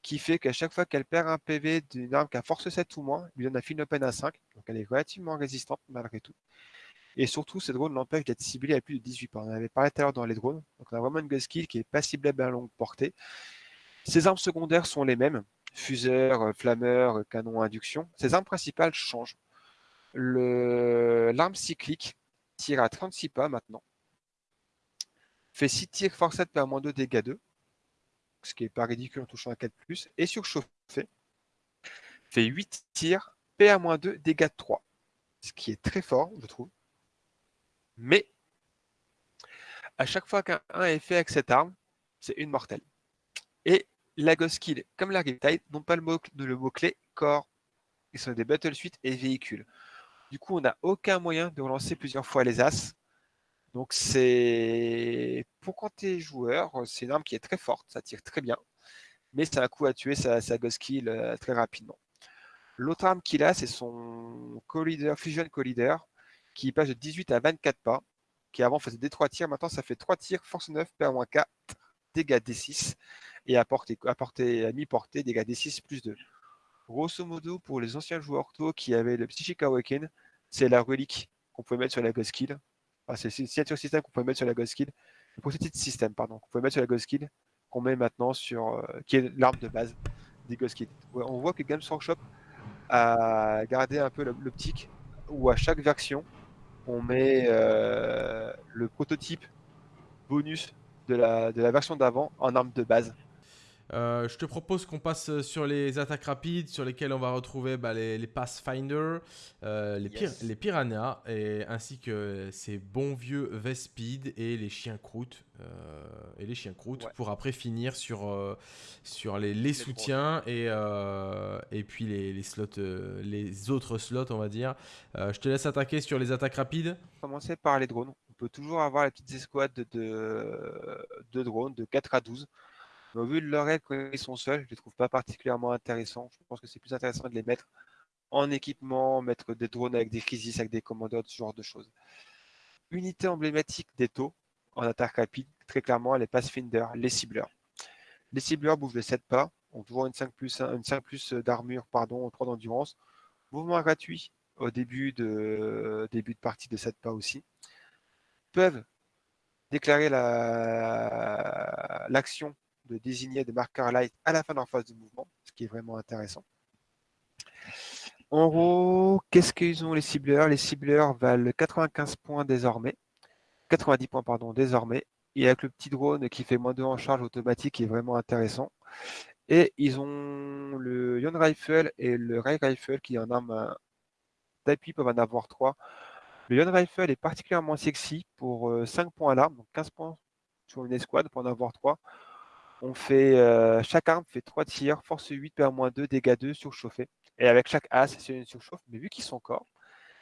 qui fait qu'à chaque fois qu'elle perd un PV d'une arme qui a force 7 ou moins, lui donne un fin open à 5, donc elle est relativement résistante malgré tout. Et surtout, ces drones l'empêchent d'être ciblés à plus de 18 pas. On avait parlé tout à l'heure dans les drones. Donc on a vraiment une gun skill qui n'est pas ciblable à longue portée. Ces armes secondaires sont les mêmes. Fuseur, euh, flammeur, euh, canon induction. Ces armes principales changent. L'arme cyclique tire à 36 pas maintenant. Fait 6 tirs force 7 par moins 2 dégâts 2. Ce qui n'est pas ridicule en touchant à 4 Et surchauffé. Fait 8 tirs PA-2 dégâts 3. Ce qui est très fort, je trouve. Mais à chaque fois qu'un 1 est fait avec cette arme, c'est une mortelle. Et la Ghost Kill, comme la Riptide, n'ont pas le mot-clé corps. Ils sont des Battle Suite et véhicules. Du coup, on n'a aucun moyen de relancer plusieurs fois les As. Donc c'est pour quand tu es joueur, c'est une arme qui est très forte, ça tire très bien, mais c'est un coup à tuer sa, Ghost Kill euh, très rapidement. L'autre arme qu'il a, c'est son Collider, Fusion Collider, qui passe de 18 à 24 pas, qui avant faisait des 3 tirs, maintenant ça fait 3 tirs, force 9, PA-4, dégâts D6, et à, portée, à, mi-portée, dégâts D6 plus 2. Grosso modo, pour les anciens joueurs tôt qui avaient le Psychic Awaken, c'est la relique qu'on pouvait mettre sur la Ghost Kill. Enfin, c'est une signature système qu'on pouvait mettre sur la Ghost Kill. Ce titre système, pardon, qu'on pouvait mettre sur la Ghost Kill, qu'on met maintenant sur. Euh, qui est l'arme de base des Ghost Kill. on voit que Games Workshop a gardé un peu l'optique où à chaque version, on met euh, le prototype bonus de la, de la version d'avant en arme de base. Euh, je te propose qu'on passe sur les attaques rapides, sur lesquelles on va retrouver bah, les, les Pathfinder, euh, les, Yes. les Piranhas, et, ainsi que ces bons vieux Vespid et les chiens croûtes. euh, et les chiens croûtes, Ouais. pour après finir sur, euh, sur les, les soutiens et, euh, et puis les, slots, euh, les autres slots, on va dire. Euh, je te laisse attaquer sur les attaques rapides. Commencer par les drones. On peut toujours avoir les petites escouades de, de, de drones de 4 à 12. Mais au vu de leur règle, quand ils sont seuls, je les trouve pas particulièrement intéressants. Je pense que c'est plus intéressant de les mettre en équipement, mettre des drones avec des crisis, avec des commandeurs, ce genre de choses. Unité emblématique des taux en attaque rapide, très clairement, les Pathfinder, les cibleurs. Les cibleurs bougent de 7 pas, ont toujours une 5 plus, une 5 plus d'armure, pardon, 3 d'endurance. Mouvement gratuit au début de, début de partie de 7 pas aussi. Peuvent déclarer la- l'action de désigner des marqueurs light à la fin de leur phase de mouvement, ce qui est vraiment intéressant. En gros, qu'est-ce qu'ils ont les cibleurs? Les cibleurs valent 95 points désormais, 90 points pardon désormais, et avec le petit drone qui fait moins 2 en charge automatique qui est vraiment intéressant. Et ils ont le Yon Rifle et le Ray Rifle qui en arme euh, d'appui peuvent en avoir 3. Le Yon Rifle est particulièrement sexy pour euh, 5 points à l'arme, donc 15 points sur une escouade pour en avoir 3. On fait, euh, chaque arme fait 3 tirs, force 8, PA-2, dégâts 2, surchauffé. Et avec chaque as, c'est une surchauffe, mais vu qu'ils sont corps,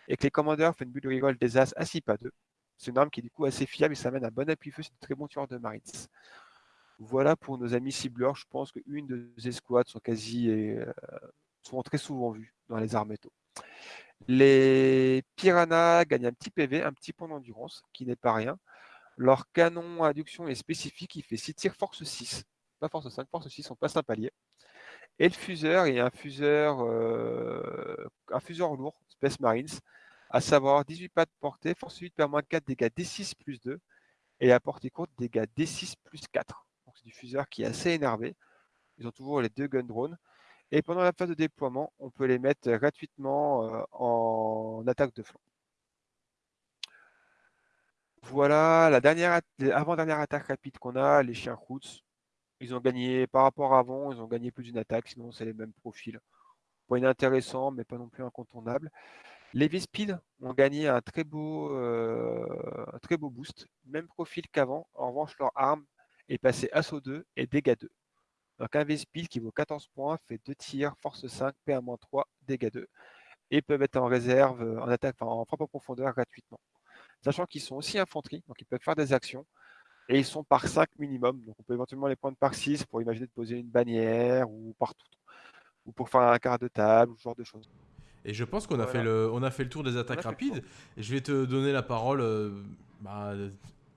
et que les commandeurs font une bulle de reroll des as à 6 pas 2, c'est une arme qui est du coup assez fiable et ça amène un bon appui-feu, c'est de très bons tueurs de Marines. Voilà pour nos amis cibleurs, je pense qu'une de ces escouades sont quasi, euh, sont très souvent vues dans les armes. Les piranhas gagnent un petit PV, un petit point d'endurance, qui n'est pas rien. Leur canon à induction est spécifique, il fait 6 tirs force 6, pas force 5, force 6, on passe un palier. Et le fuseur est un fuseur, euh, lourd, Space Marines, à savoir 18 pas de portée, force 8 per moins 4, dégâts D6 plus 2, et à portée courte, dégâts D6 plus 4. Donc c'est du fuseur qui est assez énervé. Ils ont toujours les deux gun drones. Et pendant la phase de déploiement, on peut les mettre gratuitement euh, en attaque de flanc. Voilà la dernière, avant-dernière attaque rapide qu'on a, les chiens Roots. Ils ont gagné par rapport à avant, ils ont gagné plus d'une attaque, sinon c'est les mêmes profils. Point intéressant, mais pas non plus incontournable. Les V-Speed ont gagné un très beau, euh, très beau boost, même profil qu'avant. En revanche, leur arme est passée assaut 2 et dégâts 2. Donc un V-Speed qui vaut 14 points, fait 2 tirs, force 5, PA-3, dégâts 2. Et peuvent être en réserve, en attaque, en frappe en profondeur gratuitement. Sachant qu'ils sont aussi infanterie, donc ils peuvent faire des actions. Et ils sont par 5 minimum, donc on peut éventuellement les prendre par 6 pour imaginer de poser une bannière ou partout. Ou pour faire un quart de table, ou ce genre de choses. Et je pense qu'on a, Voilà. fait le, on a fait le tour des attaques rapides. Et je vais te donner la parole euh, bah,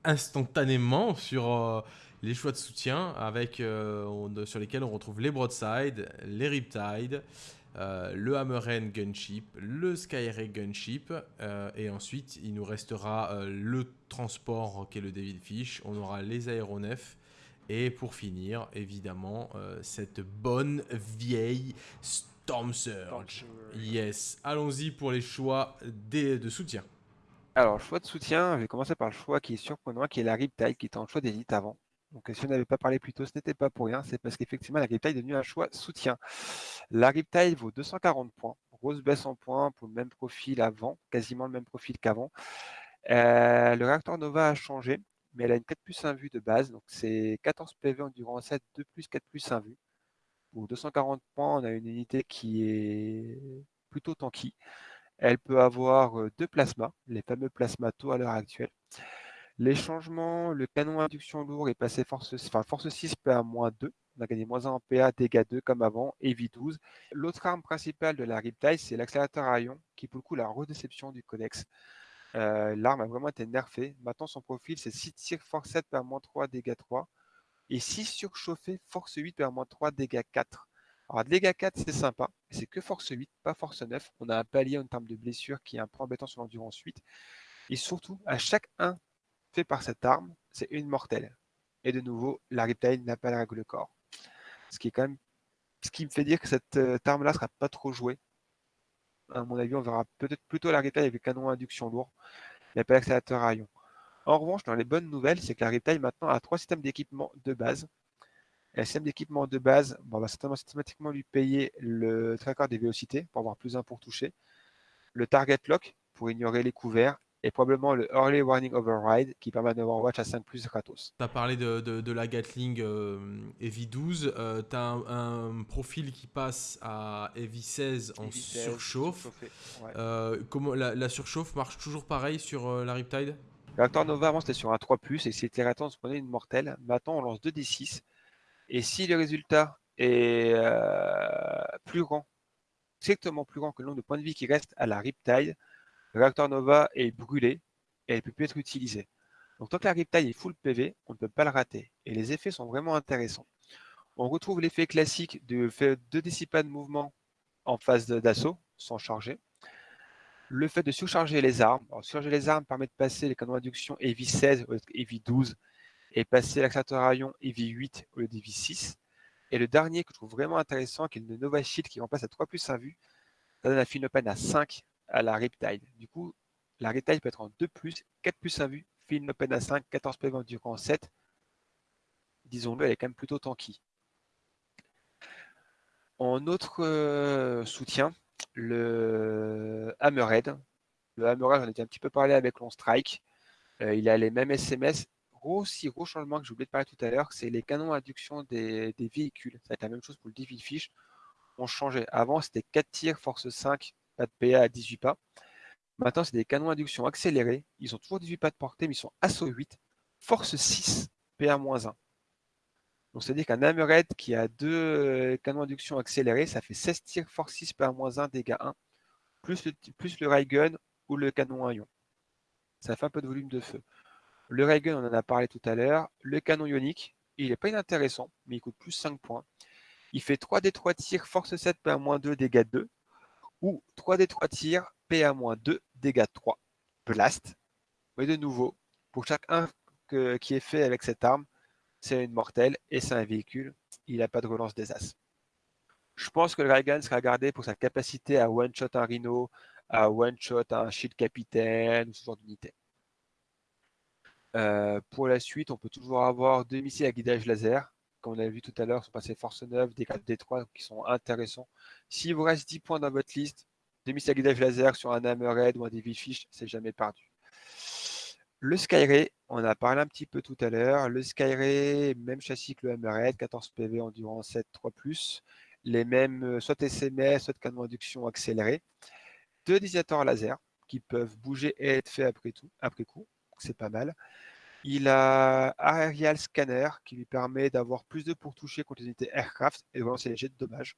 instantanément sur euh, les choix de soutien avec, euh, on- sur lesquels on retrouve les Broadside, les Riptide, euh, le Hammerhead Gunship, le Skyray Gunship. euh, et ensuite, il nous restera euh, le transport qui est le Devilfish. On aura les aéronefs. Et pour finir, évidemment, euh, cette bonne vieille Storm Surge. Yes, allons-y pour les choix des- de soutien. Alors, choix de soutien, je vais commencer par le choix qui est surprenant, qui est la Riptide, qui était en choix d'élite avant. Donc, si on n'avait pas parlé plus tôt, ce n'était pas pour rien, c'est parce qu'effectivement, la Riptide est devenue un choix soutien. La Riptide vaut 240 points, grosse baisse en points pour le même profil avant, quasiment le même profil qu'avant. Euh, le réacteur Nova a changé, mais elle a une 4 plus 1 vue de base, donc c'est 14 PV endurance 7, 2 plus 4 plus 1 vue. Pour 240 points, on a une unité qui est plutôt tanky. Elle peut avoir euh, deux plasmas, les fameux plasmatos à l'heure actuelle. Les changements, le canon induction lourd est passé force, enfin, force 6 PA moins 2. On a gagné moins 1 en PA, dégâts 2 comme avant, et vie 12. L'autre arme principale de la Riptide, c'est l'accélérateur à ion, qui pour le coup la redéception du codex. Euh, L'arme a vraiment été nerfée. Maintenant, son profil, c'est 6 tirs, force 7 PA moins 3, dégâts 3. Et 6 surchauffés, force 8 PA moins 3, dégâts 4. Alors, dégâts 4, c'est sympa, c'est que force 8, pas force 9. On a un palier en termes de blessure qui est un peu embêtant sur l'endurance 8. Et surtout, à chaque 1 fait par cette arme, c'est une mortelle. Et de nouveau, la Riptide n'a pas la règle corps. Ce qui me fait dire que cette euh, arme-là sera pas trop jouée. À mon avis, on verra peut-être plutôt la Riptide avec canon induction lourd, mais pas l'accélérateur à ion. En revanche, dans les bonnes nouvelles, c'est que la Riptide maintenant a trois systèmes d'équipement de base. Et le système d'équipement de base, on va systématiquement lui payer le tracker des vélocités pour avoir plus un pour toucher, le target lock pour ignorer les couverts, et probablement le Early Warning Override qui permet d'avoir Watch à 5 plus gratos. Tu as parlé de, la Gatling euh, EV12, tu as un, profil qui passe à EV16 en surchauffe. Euh, comment, la, surchauffe marche toujours pareil sur euh, la Riptide? Reactor Nova avant c'était sur un 3 et c'était raté, on se prenait une mortelle. Maintenant on lance 2d6 et si le résultat est plus grand, strictement plus grand que le nombre de points de vie qui reste à la Riptide, le réacteur Nova est brûlé et elle ne peut plus être utilisée. Donc tant que la Riptide est full PV, on ne peut pas le rater. Et les effets sont vraiment intéressants. On retrouve l'effet classique de fait de dissipat de mouvement en phase d'assaut, sans charger. Le fait de surcharger les armes. surcharger les armes permet de passer les canons d'induction EV 16 au lieu EV 12 et passer l'accélérateur à ion EV 8 au lieu d'EV 6. Et le dernier que je trouve vraiment intéressant, qui est le Nova Shield qui remplace à 3 plus 1 vue, ça donne la Finopen à 5 à la Riptide. Du coup, la Riptide peut être en 2 plus, 4 plus à vue, film open à 5, 14 PV durant 7. Disons-le, elle est quand même plutôt tanky. En autre euh, soutien, le Hammerhead. Le Hammerhead, j'en ai un petit peu parlé avec Long Strike. Euh, il a les mêmes SMS. Gros, si gros changement que j'ai oublié de parler tout à l'heure, c'est les canons induction des, véhicules. Ça va être la même chose pour le Devil Fish. On changeait. Avant, c'était 4 tirs, force 5, pas de PA à 18 pas. Maintenant, c'est des canons d'induction accélérés. Ils ont toujours 18 pas de portée, mais ils sont assaut 8, force 6, PA-1. Donc, c'est-à-dire qu'un Hammerhead qui a deux euh, canons d'induction accélérés, ça fait 16 tirs, force 6, PA-1, dégâts 1, plus le, plus le ou le canon à ion. Ça fait un peu de volume de feu. Le ray gun, on en a parlé tout à l'heure. Le canon ionique, il n'est pas inintéressant, mais il coûte plus 5 points. Il fait 3 des 3 tirs, force 7, PA-2, dégâts 2 ou 3d3 tirs, PA-2, dégâts 3, blast. Mais de nouveau, pour chaque 1 qui est fait avec cette arme, c'est une mortelle et c'est un véhicule. Il n'a pas de relance des as. Je pense que le Raigan sera gardé pour sa capacité à one-shot un Rhino, à one-shot un Shield Capitaine, ou ce genre d'unité. Euh, pour la suite, on peut toujours avoir deux missiles à guidage laser comme on a vu tout à l'heure, sont passés force 9, des 4 D3 qui sont intéressants. S'il vous reste 10 points dans votre liste, demi guidage laser sur un Hammerhead ou un Devilfish, c'est jamais perdu. Le Skyray, on a parlé un petit peu tout à l'heure. Le Skyray, même châssis que le Hammerhead, 14 PV endurant 7, 3+, les mêmes, euh, soit SMS, soit canon induction accéléré. Deux désignateurs laser qui peuvent bouger et être faits après, tout, après coup, c'est pas mal. Il a Aerial Scanner qui lui permet d'avoir plus de pour-toucher contre les unités aircraft et de relancer les jets de dommages.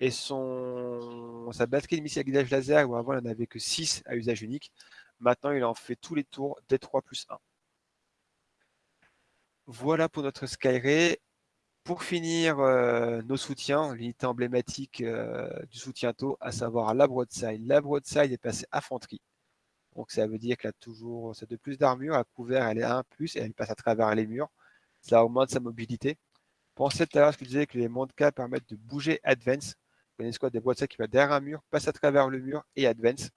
Et son, sa batterie de missiles à guidage laser, où avant il n'en avait que 6 à usage unique, maintenant il en fait tous les tours des 3 plus 1. Voilà pour notre Skyray. Pour finir, euh, nos soutiens, l'unité emblématique euh, du soutien taux, à savoir la broadside. La broadside est passée infanterie. Donc ça veut dire qu'elle a toujours de plus d'armure. À couvert, elle est à 1 plus et elle passe à travers les murs. Ça augmente sa mobilité. Pensez tout à l'heure ce que je disais que les Montka permettent de bouger Advance. Vous connaissez quoi des boîtes qui va derrière un mur, passe à travers le mur et Advance.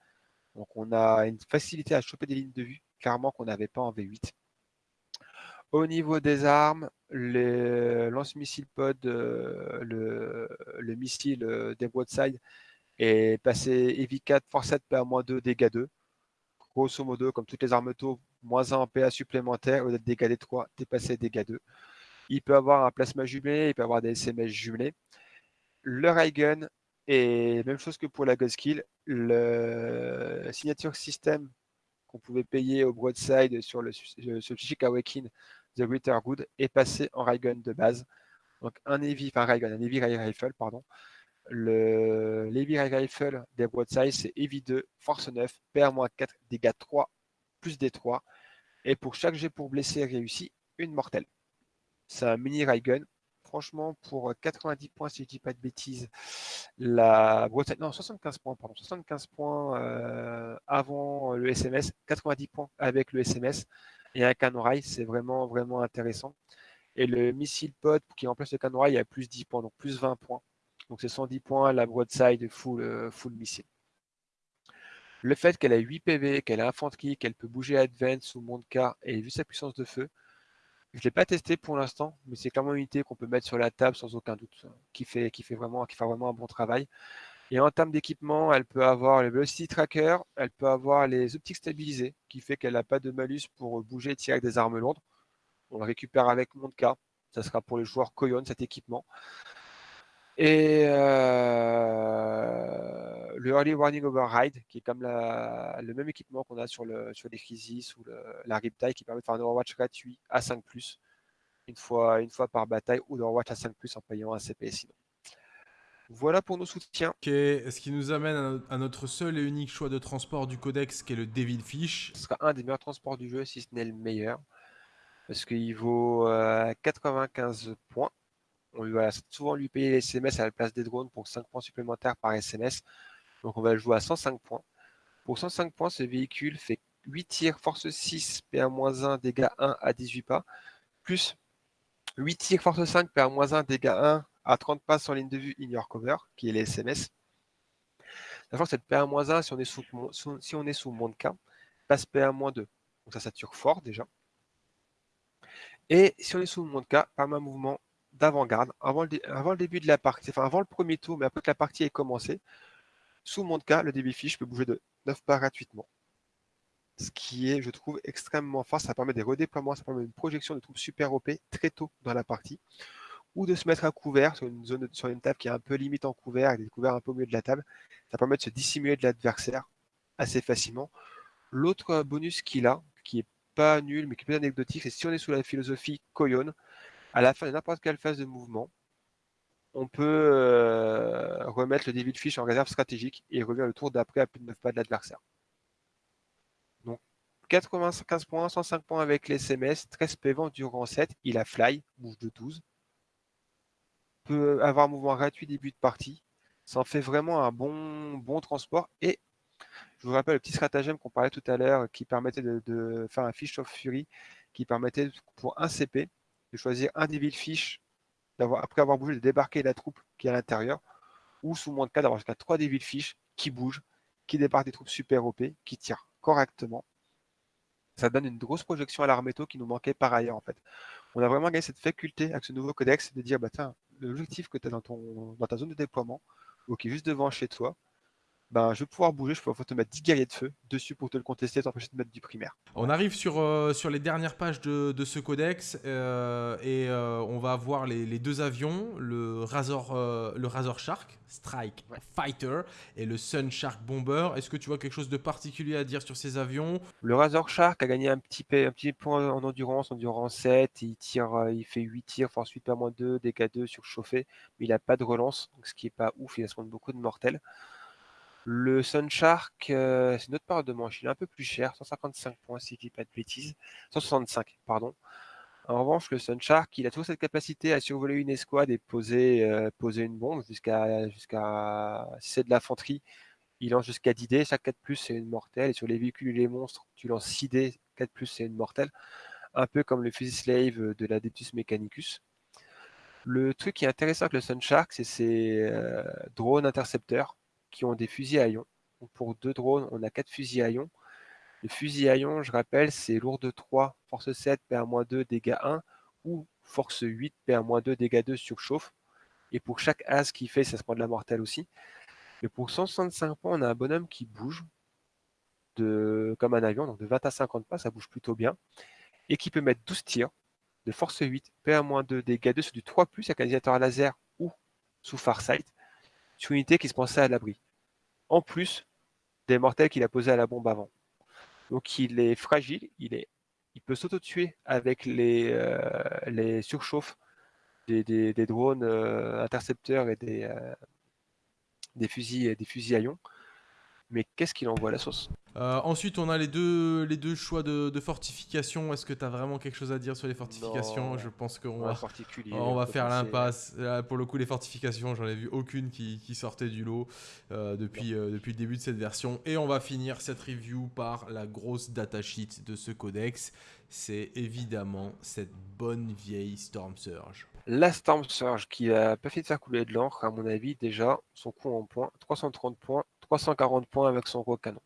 Donc on a une facilité à choper des lignes de vue, clairement qu'on n'avait pas en V8. Au niveau des armes, le lance-missile pod, euh, le, missile euh, des broadside est passé EV 4, force 7, PA-2, dégâts 2 grosso modo, comme toutes les armes taux, moins 1 en PA supplémentaire, au lieu d'être dégâts des 3, dépasser dégâts 2. Il peut avoir un plasma jumelé, il peut avoir des SMS jumelés. Le ray gun, et même chose que pour la Skill, le signature system qu'on pouvait payer au broadside sur le, Psychic Awakening The Greater Good est passé en ray gun de base. Donc un heavy, enfin un heavy rifle, pardon, le Levy Rifle des broadsides, c'est Heavy 2, Force 9, PR-4, dégâts 3, plus des 3. Et pour chaque jet pour blesser réussi, une mortelle. C'est un mini gun. Franchement, pour 90 points, si je ne dis pas de bêtises, la broadside, non, 75 points, pardon, 75 points euh, avant le SMS, 90 points avec le SMS et un canon rail, c'est vraiment, vraiment intéressant. Et le missile pod qui remplace le canon rail, il y a plus 10 points, donc plus 20 points. Donc c'est 110 points la broadside full, euh, full missile. Le fait qu'elle a 8 PV, qu'elle a infanterie, qu'elle peut bouger advance ou Monka, et vu sa puissance de feu, je ne l'ai pas testé pour l'instant, mais c'est clairement une unité qu'on peut mettre sur la table sans aucun doute, qui fait, qui fait, vraiment, qui fait vraiment un bon travail. Et en termes d'équipement, elle peut avoir le Velocity Tracker, elle peut avoir les optiques stabilisées, qui fait qu'elle n'a pas de malus pour bouger et tirer avec des armes lourdes. On le récupère avec Monka. Ça sera pour les joueurs Koyon, cet équipement. Et euh, le Early Warning Override, qui est comme la, le même équipement qu'on a sur, le, sur les Crisis ou le, la Riptide, qui permet de faire un Overwatch gratuit à 5+, une fois, une fois par bataille, ou d'Overwatch à 5+, en payant un CP sinon. Voilà pour nos soutiens. Ce qui nous amène à notre seul et unique choix de transport du codex, qui est le Devilfish. Ce sera un des meilleurs transports du jeu, si ce n'est le meilleur. Parce qu'il vaut 95 euh, points. On va souvent lui payer les SMS à la place des drones pour 5 points supplémentaires par SMS. Donc on va le jouer à 105 points. Pour 105 points, ce véhicule fait 8 tirs, force 6, PA-1, dégâts 1 à 18 pas. Plus 8 tirs, force 5, PA-1, dégâts 1 à 30 pas sur ligne de vue your cover, qui est les SMS. Sachant que cette PA-1, si on est sous, si on est sous monde K, passe PA-2. Donc ça sature fort déjà. Et si on est sous monde K, par un mouvement d'avant-garde, avant, le début de la partie, enfin avant le premier tour, mais après que la partie ait commencé, sous monde K, le début fiche peut bouger de 9 pas gratuitement. Ce qui est, je trouve, extrêmement fort. Ça permet des redéploiements, ça permet une projection de troupes super OP très tôt dans la partie ou de se mettre à couvert sur une zone sur une table qui est un peu limite en couvert, avec des couverts un peu au milieu de la table. Ça permet de se dissimuler de l'adversaire assez facilement. L'autre bonus qu'il a, qui est pas nul, mais qui est plus anecdotique, c'est si on est sous la philosophie Koyon, à la fin de n'importe quelle phase de mouvement, on peut euh, remettre le David Fish en réserve stratégique et revient le tour d'après à plus de 9 pas de l'adversaire. Donc 95 points, 105 points avec les SMS, 13 PV durant 7, il a fly, bouge de 12 peut avoir mouvement gratuit début de partie. Ça en fait vraiment un bon, bon transport. Et je vous rappelle le petit stratagème qu'on parlait tout à l'heure qui permettait de, faire un fish of fury, qui permettait pour un CP choisir un Devil Fish, après avoir bougé, de débarquer la troupe qui est à l'intérieur, ou sous moins de cas d'avoir jusqu'à 3 Devil Fish qui bougent, qui débarquent des troupes super OP, qui tirent correctement. Ça donne une grosse projection à l'arméto qui nous manquait par ailleurs en fait. On a vraiment gagné cette faculté avec ce nouveau codex de dire bah tiens, l'objectif que tu as dans, ton, dans ta zone de déploiement, ou qui est juste devant chez toi, ben, je vais pouvoir bouger, je pouvoir te mettre 10 guerriers de feu dessus pour te le contester et t'empêcher de mettre du primaire. On arrive sur, euh, sur les dernières pages de, de ce codex euh, et euh, on va voir les, les, deux avions, le Razor, le Razor Shark Strike Fighter et le Sun Shark Bomber. Est-ce que tu vois quelque chose de particulier à dire sur ces avions? Le Razor Shark a gagné un petit, un petit point en endurance, endurance 7, il, tire, il fait 8 tirs, force 8 par moins 2, dégâts 2 surchauffé, mais il n'a pas de relance, donc ce qui n'est pas ouf, il a se beaucoup de mortels. Le Sunshark, euh, c'est notre part de manche. Il est un peu plus cher, 155 points si je dis pas de bêtises. 165, pardon. En revanche, le Sunshark, il a toujours cette capacité à survoler une escouade et poser, euh, une bombe jusqu'à, jusqu'à si c'est de l'infanterie, il lance jusqu'à 10 dés. Chaque 4 plus, c'est une mortelle. Et sur les véhicules et les monstres, tu lances 6 dés, 4 plus, c'est une mortelle. Un peu comme le fusil slave de la Deptus Mechanicus. Le truc qui est intéressant avec le Sunshark, c'est ses euh, drones intercepteurs qui ont des fusils à ion. pour deux drones, on a quatre fusils à ion. Le fusil à ion, je rappelle, c'est lourde 3, force 7, PA-2, dégâts 1, ou force 8, PA-2, dégâts 2, surchauffe. Et pour chaque as qui fait, ça se prend de la mortelle aussi. Mais pour 165 points, on a un bonhomme qui bouge de, comme un avion, donc de 20 à 50 pas, ça bouge plutôt bien. Et qui peut mettre 12 tirs de force 8, PA-2, dégâts 2 sur du 3+, avec un laser ou sous Farsight sur une unité qui se pensait à l'abri. En plus des mortels qu'il a posés à la bombe avant. Donc il est fragile, il, peut s'auto-tuer avec les, euh, surchauffes des, drones euh, intercepteurs et des, euh, des, fusils, à ion. Mais qu'est-ce qu'il envoie la sauce euh, ensuite, on a les deux, les deux choix de, fortification. Est-ce que tu as vraiment quelque chose à dire sur les fortifications? Je pense qu'on va, on va faire l'impasse. Pour le coup, les fortifications, j'en ai vu aucune qui, sortait du lot euh, depuis, euh, depuis le début de cette version. Et on va finir cette review par la grosse datasheet de ce codex. C'est évidemment cette bonne vieille Storm Surge. La Storm Surge qui a pas fait de faire couler de l'encre, à mon avis, déjà, son coût en points, 330 points, 340 points avec son gros canon.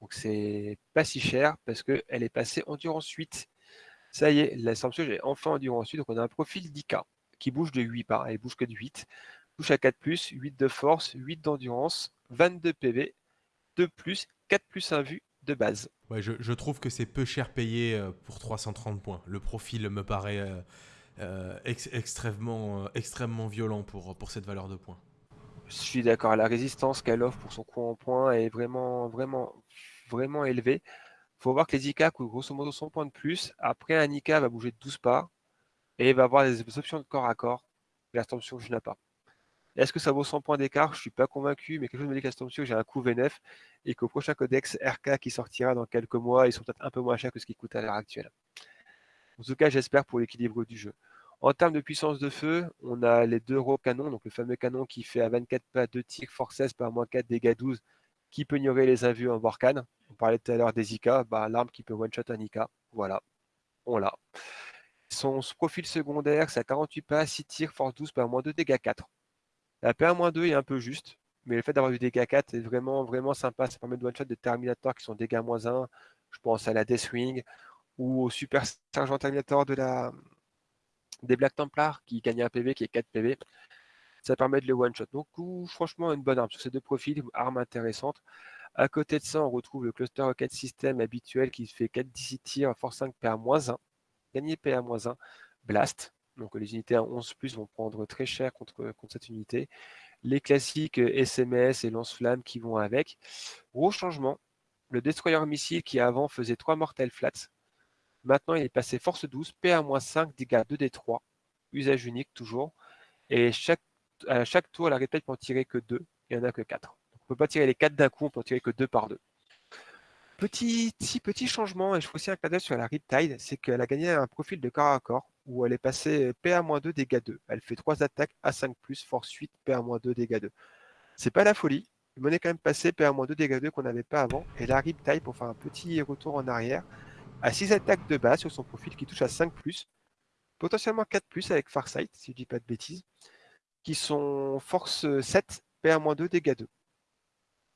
Donc c'est pas si cher parce qu'elle est passée endurance 8. Ça y est, la Stormsurge est enfin endurance 8. Donc on a un profil 10K qui bouge de 8 par, elle bouge que de 8. Touche à 4 8 de force, 8 d'endurance, 22 PV, 2 plus, 4 plus 1 vue de base. Ouais, je, trouve que c'est peu cher payé euh, pour 330 points. Le profil me paraît euh, euh, extrêmement, extrêmement violent pour, pour cette valeur de points. Je suis d'accord, la résistance qu'elle offre pour son coup en points est vraiment, vraiment, vraiment élevée. Il faut voir que les IK coûtent grosso modo 100 points de plus. Après, un IK va bouger de 12 pas et va avoir des options de corps à corps. La Storm je n'ai pas. Est-ce que ça vaut 100 points d'écart? Je ne suis pas convaincu, mais quelque chose me dit qu'à Storm j'ai un coup V9 et qu'au prochain codex RK qui sortira dans quelques mois, ils sont peut-être un peu moins chers que ce qu'ils coûtent à l'heure actuelle. En tout cas, j'espère pour l'équilibre du jeu. En termes de puissance de feu, on a les deux gros canons, donc le fameux canon qui fait à 24 pas 2 tirs force 16 par moins 4 dégâts 12, qui peut ignorer les invus en Vorkan. On parlait tout à l'heure des IK, bah, l'arme qui peut one-shot un IK. Voilà, on l'a. Son profil secondaire, c'est à 48 pas, 6 tirs, force 12 par moins 2 dégâts 4. La PA-2 est un peu juste, mais le fait d'avoir du dégâts 4 est vraiment, vraiment sympa. Ça permet de one-shot des Terminators qui sont dégâts moins 1. Je pense à la Deathwing ou au Super Sergent Terminator de la, des Black Templars qui gagnent un PV qui est 4 PV. Ça permet de les one-shot. Donc, franchement, une bonne arme sur ces deux profils, arme intéressante. À côté de ça, on retrouve le cluster rocket system habituel qui fait 4 DC tirs, force 5 PA-1. Gagner PA-1, blast. Donc les unités à 11 plus vont prendre très cher contre, contre cette unité. Les classiques SMS et lance-flammes qui vont avec. Gros changement, le destroyer missile qui avant faisait 3 mortels flats Maintenant, il est passé force 12, PA-5, dégâts 2d3, usage unique toujours. Et à chaque tour, la répète peut en tirer que 2, il n'y en a que 4. on ne peut pas tirer les 4 d'un coup, on peut en tirer que 2 par 2. Petit, petit, changement, et je fais aussi un cadeau sur la Riptide, c'est qu'elle a gagné un profil de corps à corps, où elle est passée PA-2, dégâts 2. Elle fait 3 attaques à 5+, force 8, PA-2, dégâts 2. C'est pas la folie, mais on est quand même passé PA-2, dégâts 2 qu'on n'avait pas avant, et la Riptide, pour faire un petit retour en arrière, à 6 attaques de base sur son profil qui touche à 5 potentiellement 4 avec Farsight, si je dis pas de bêtises, qui sont force 7, PA-2, dégâts 2.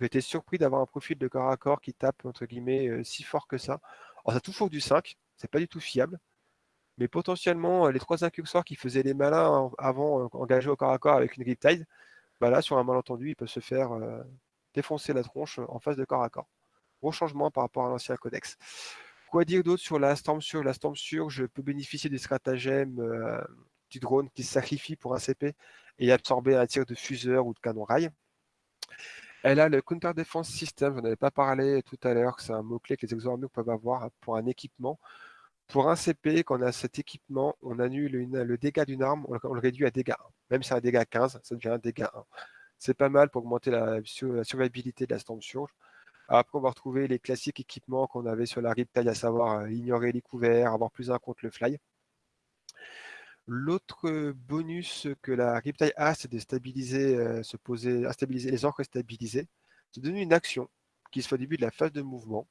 J'ai été surpris d'avoir un profil de corps à corps qui tape entre guillemets euh, si fort que ça. Alors ça toujours du 5, c'est pas du tout fiable. Mais potentiellement, euh, les trois incurseurs qui faisaient les malins avant euh, engagés au corps à corps avec une Riptide, bah là, sur un malentendu, ils peuvent se faire défoncer la tronche en face de corps à corps. Gros changement par rapport à l'ancien codex. Quoi dire d'autre sur la Storm Surge La Storm Surge peut bénéficier des stratagèmes euh, du drone qui se sacrifie pour un CP et absorber un tir de fuseur ou de canon rail. Elle a le Counter Defense System, je n'en avais pas parlé tout à l'heure, c'est un mot-clé que les exormiques peuvent avoir pour un équipement. Pour un CP, quand on a cet équipement, on annule le dégât d'une arme, on, le réduit à dégât 1. Même si c'est un dégât 15, ça devient un dégât 1. C'est pas mal pour augmenter la, la survivabilité de la Storm Surge. Après, on va retrouver les classiques équipements qu'on avait sur la Riptide, à savoir euh, ignorer les couverts, avoir plus un contre le fly. L'autre bonus que la Riptide a, c'est de stabiliser, euh, se poser, à stabiliser les orques stabilisés. C'est donner une action qui se fait au début de la phase de mouvement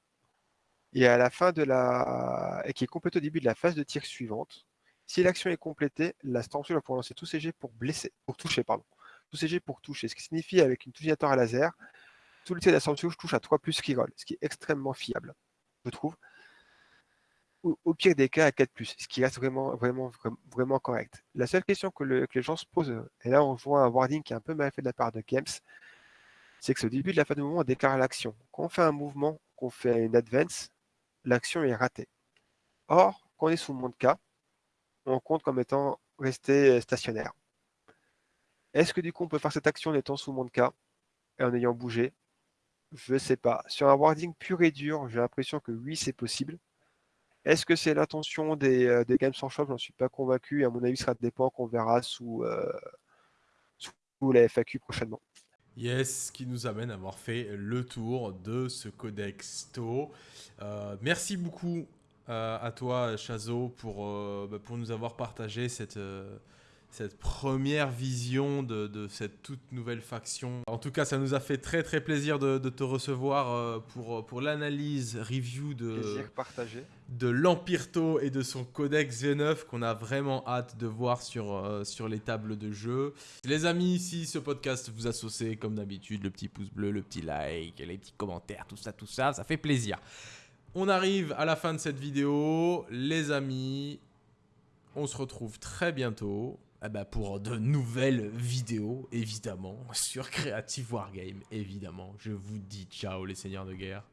et à la fin de la et qui est complétée au début de la phase de tir suivante. Si l'action est complétée, la Stormshield va pouvoir lancer tous ses jets pour blesser, pour toucher, pardon. Tous ses jets pour toucher, ce qui signifie avec une touchillateur à laser le de la touche à 3 plus reroll, ce qui est extrêmement fiable, je trouve. Au, pire des cas, à 4 plus, ce qui reste vraiment, vraiment, vraiment correct. La seule question que, les gens se posent, et là on voit un wording qui est un peu mal fait de la part de Games, c'est que au début de la phase de mouvement, on déclare l'action. Quand on fait un mouvement, qu'on fait une advance, l'action est ratée. Or, quand on est sous le monde K, on compte comme étant resté stationnaire. Est-ce que du coup on peut faire cette action en étant sous monde K et en ayant bougé? Je sais pas. Sur un wording pur et dur, j'ai l'impression que oui, c'est possible. Est-ce que c'est l'intention des, euh, des Games Workshop? J'en suis pas convaincu. À mon avis, ce sera dépend qu'on verra sous, euh, sous la FAQ prochainement. Yes, qui nous amène à avoir fait le tour de ce codex TO. Euh, merci beaucoup à toi, Chazo, pour, bah, pour nous avoir partagé cette, cette première vision de, cette toute nouvelle faction. En tout cas, ça nous a fait très très plaisir de, te recevoir euh, pour, pour l'analyse, review de, de l'Empirto et de son codex V9 qu'on a vraiment hâte de voir sur, euh, sur les tables de jeu. Les amis, si ce podcast vous a saucé comme d'habitude, le petit pouce bleu, le petit like, les petits commentaires, tout ça, tout ça, ça fait plaisir. On arrive à la fin de cette vidéo. Les amis, on se retrouve très bientôt eh ben, pour de nouvelles vidéos, évidemment, sur Creative Wargame, évidemment. Je vous dis ciao les seigneurs de guerre.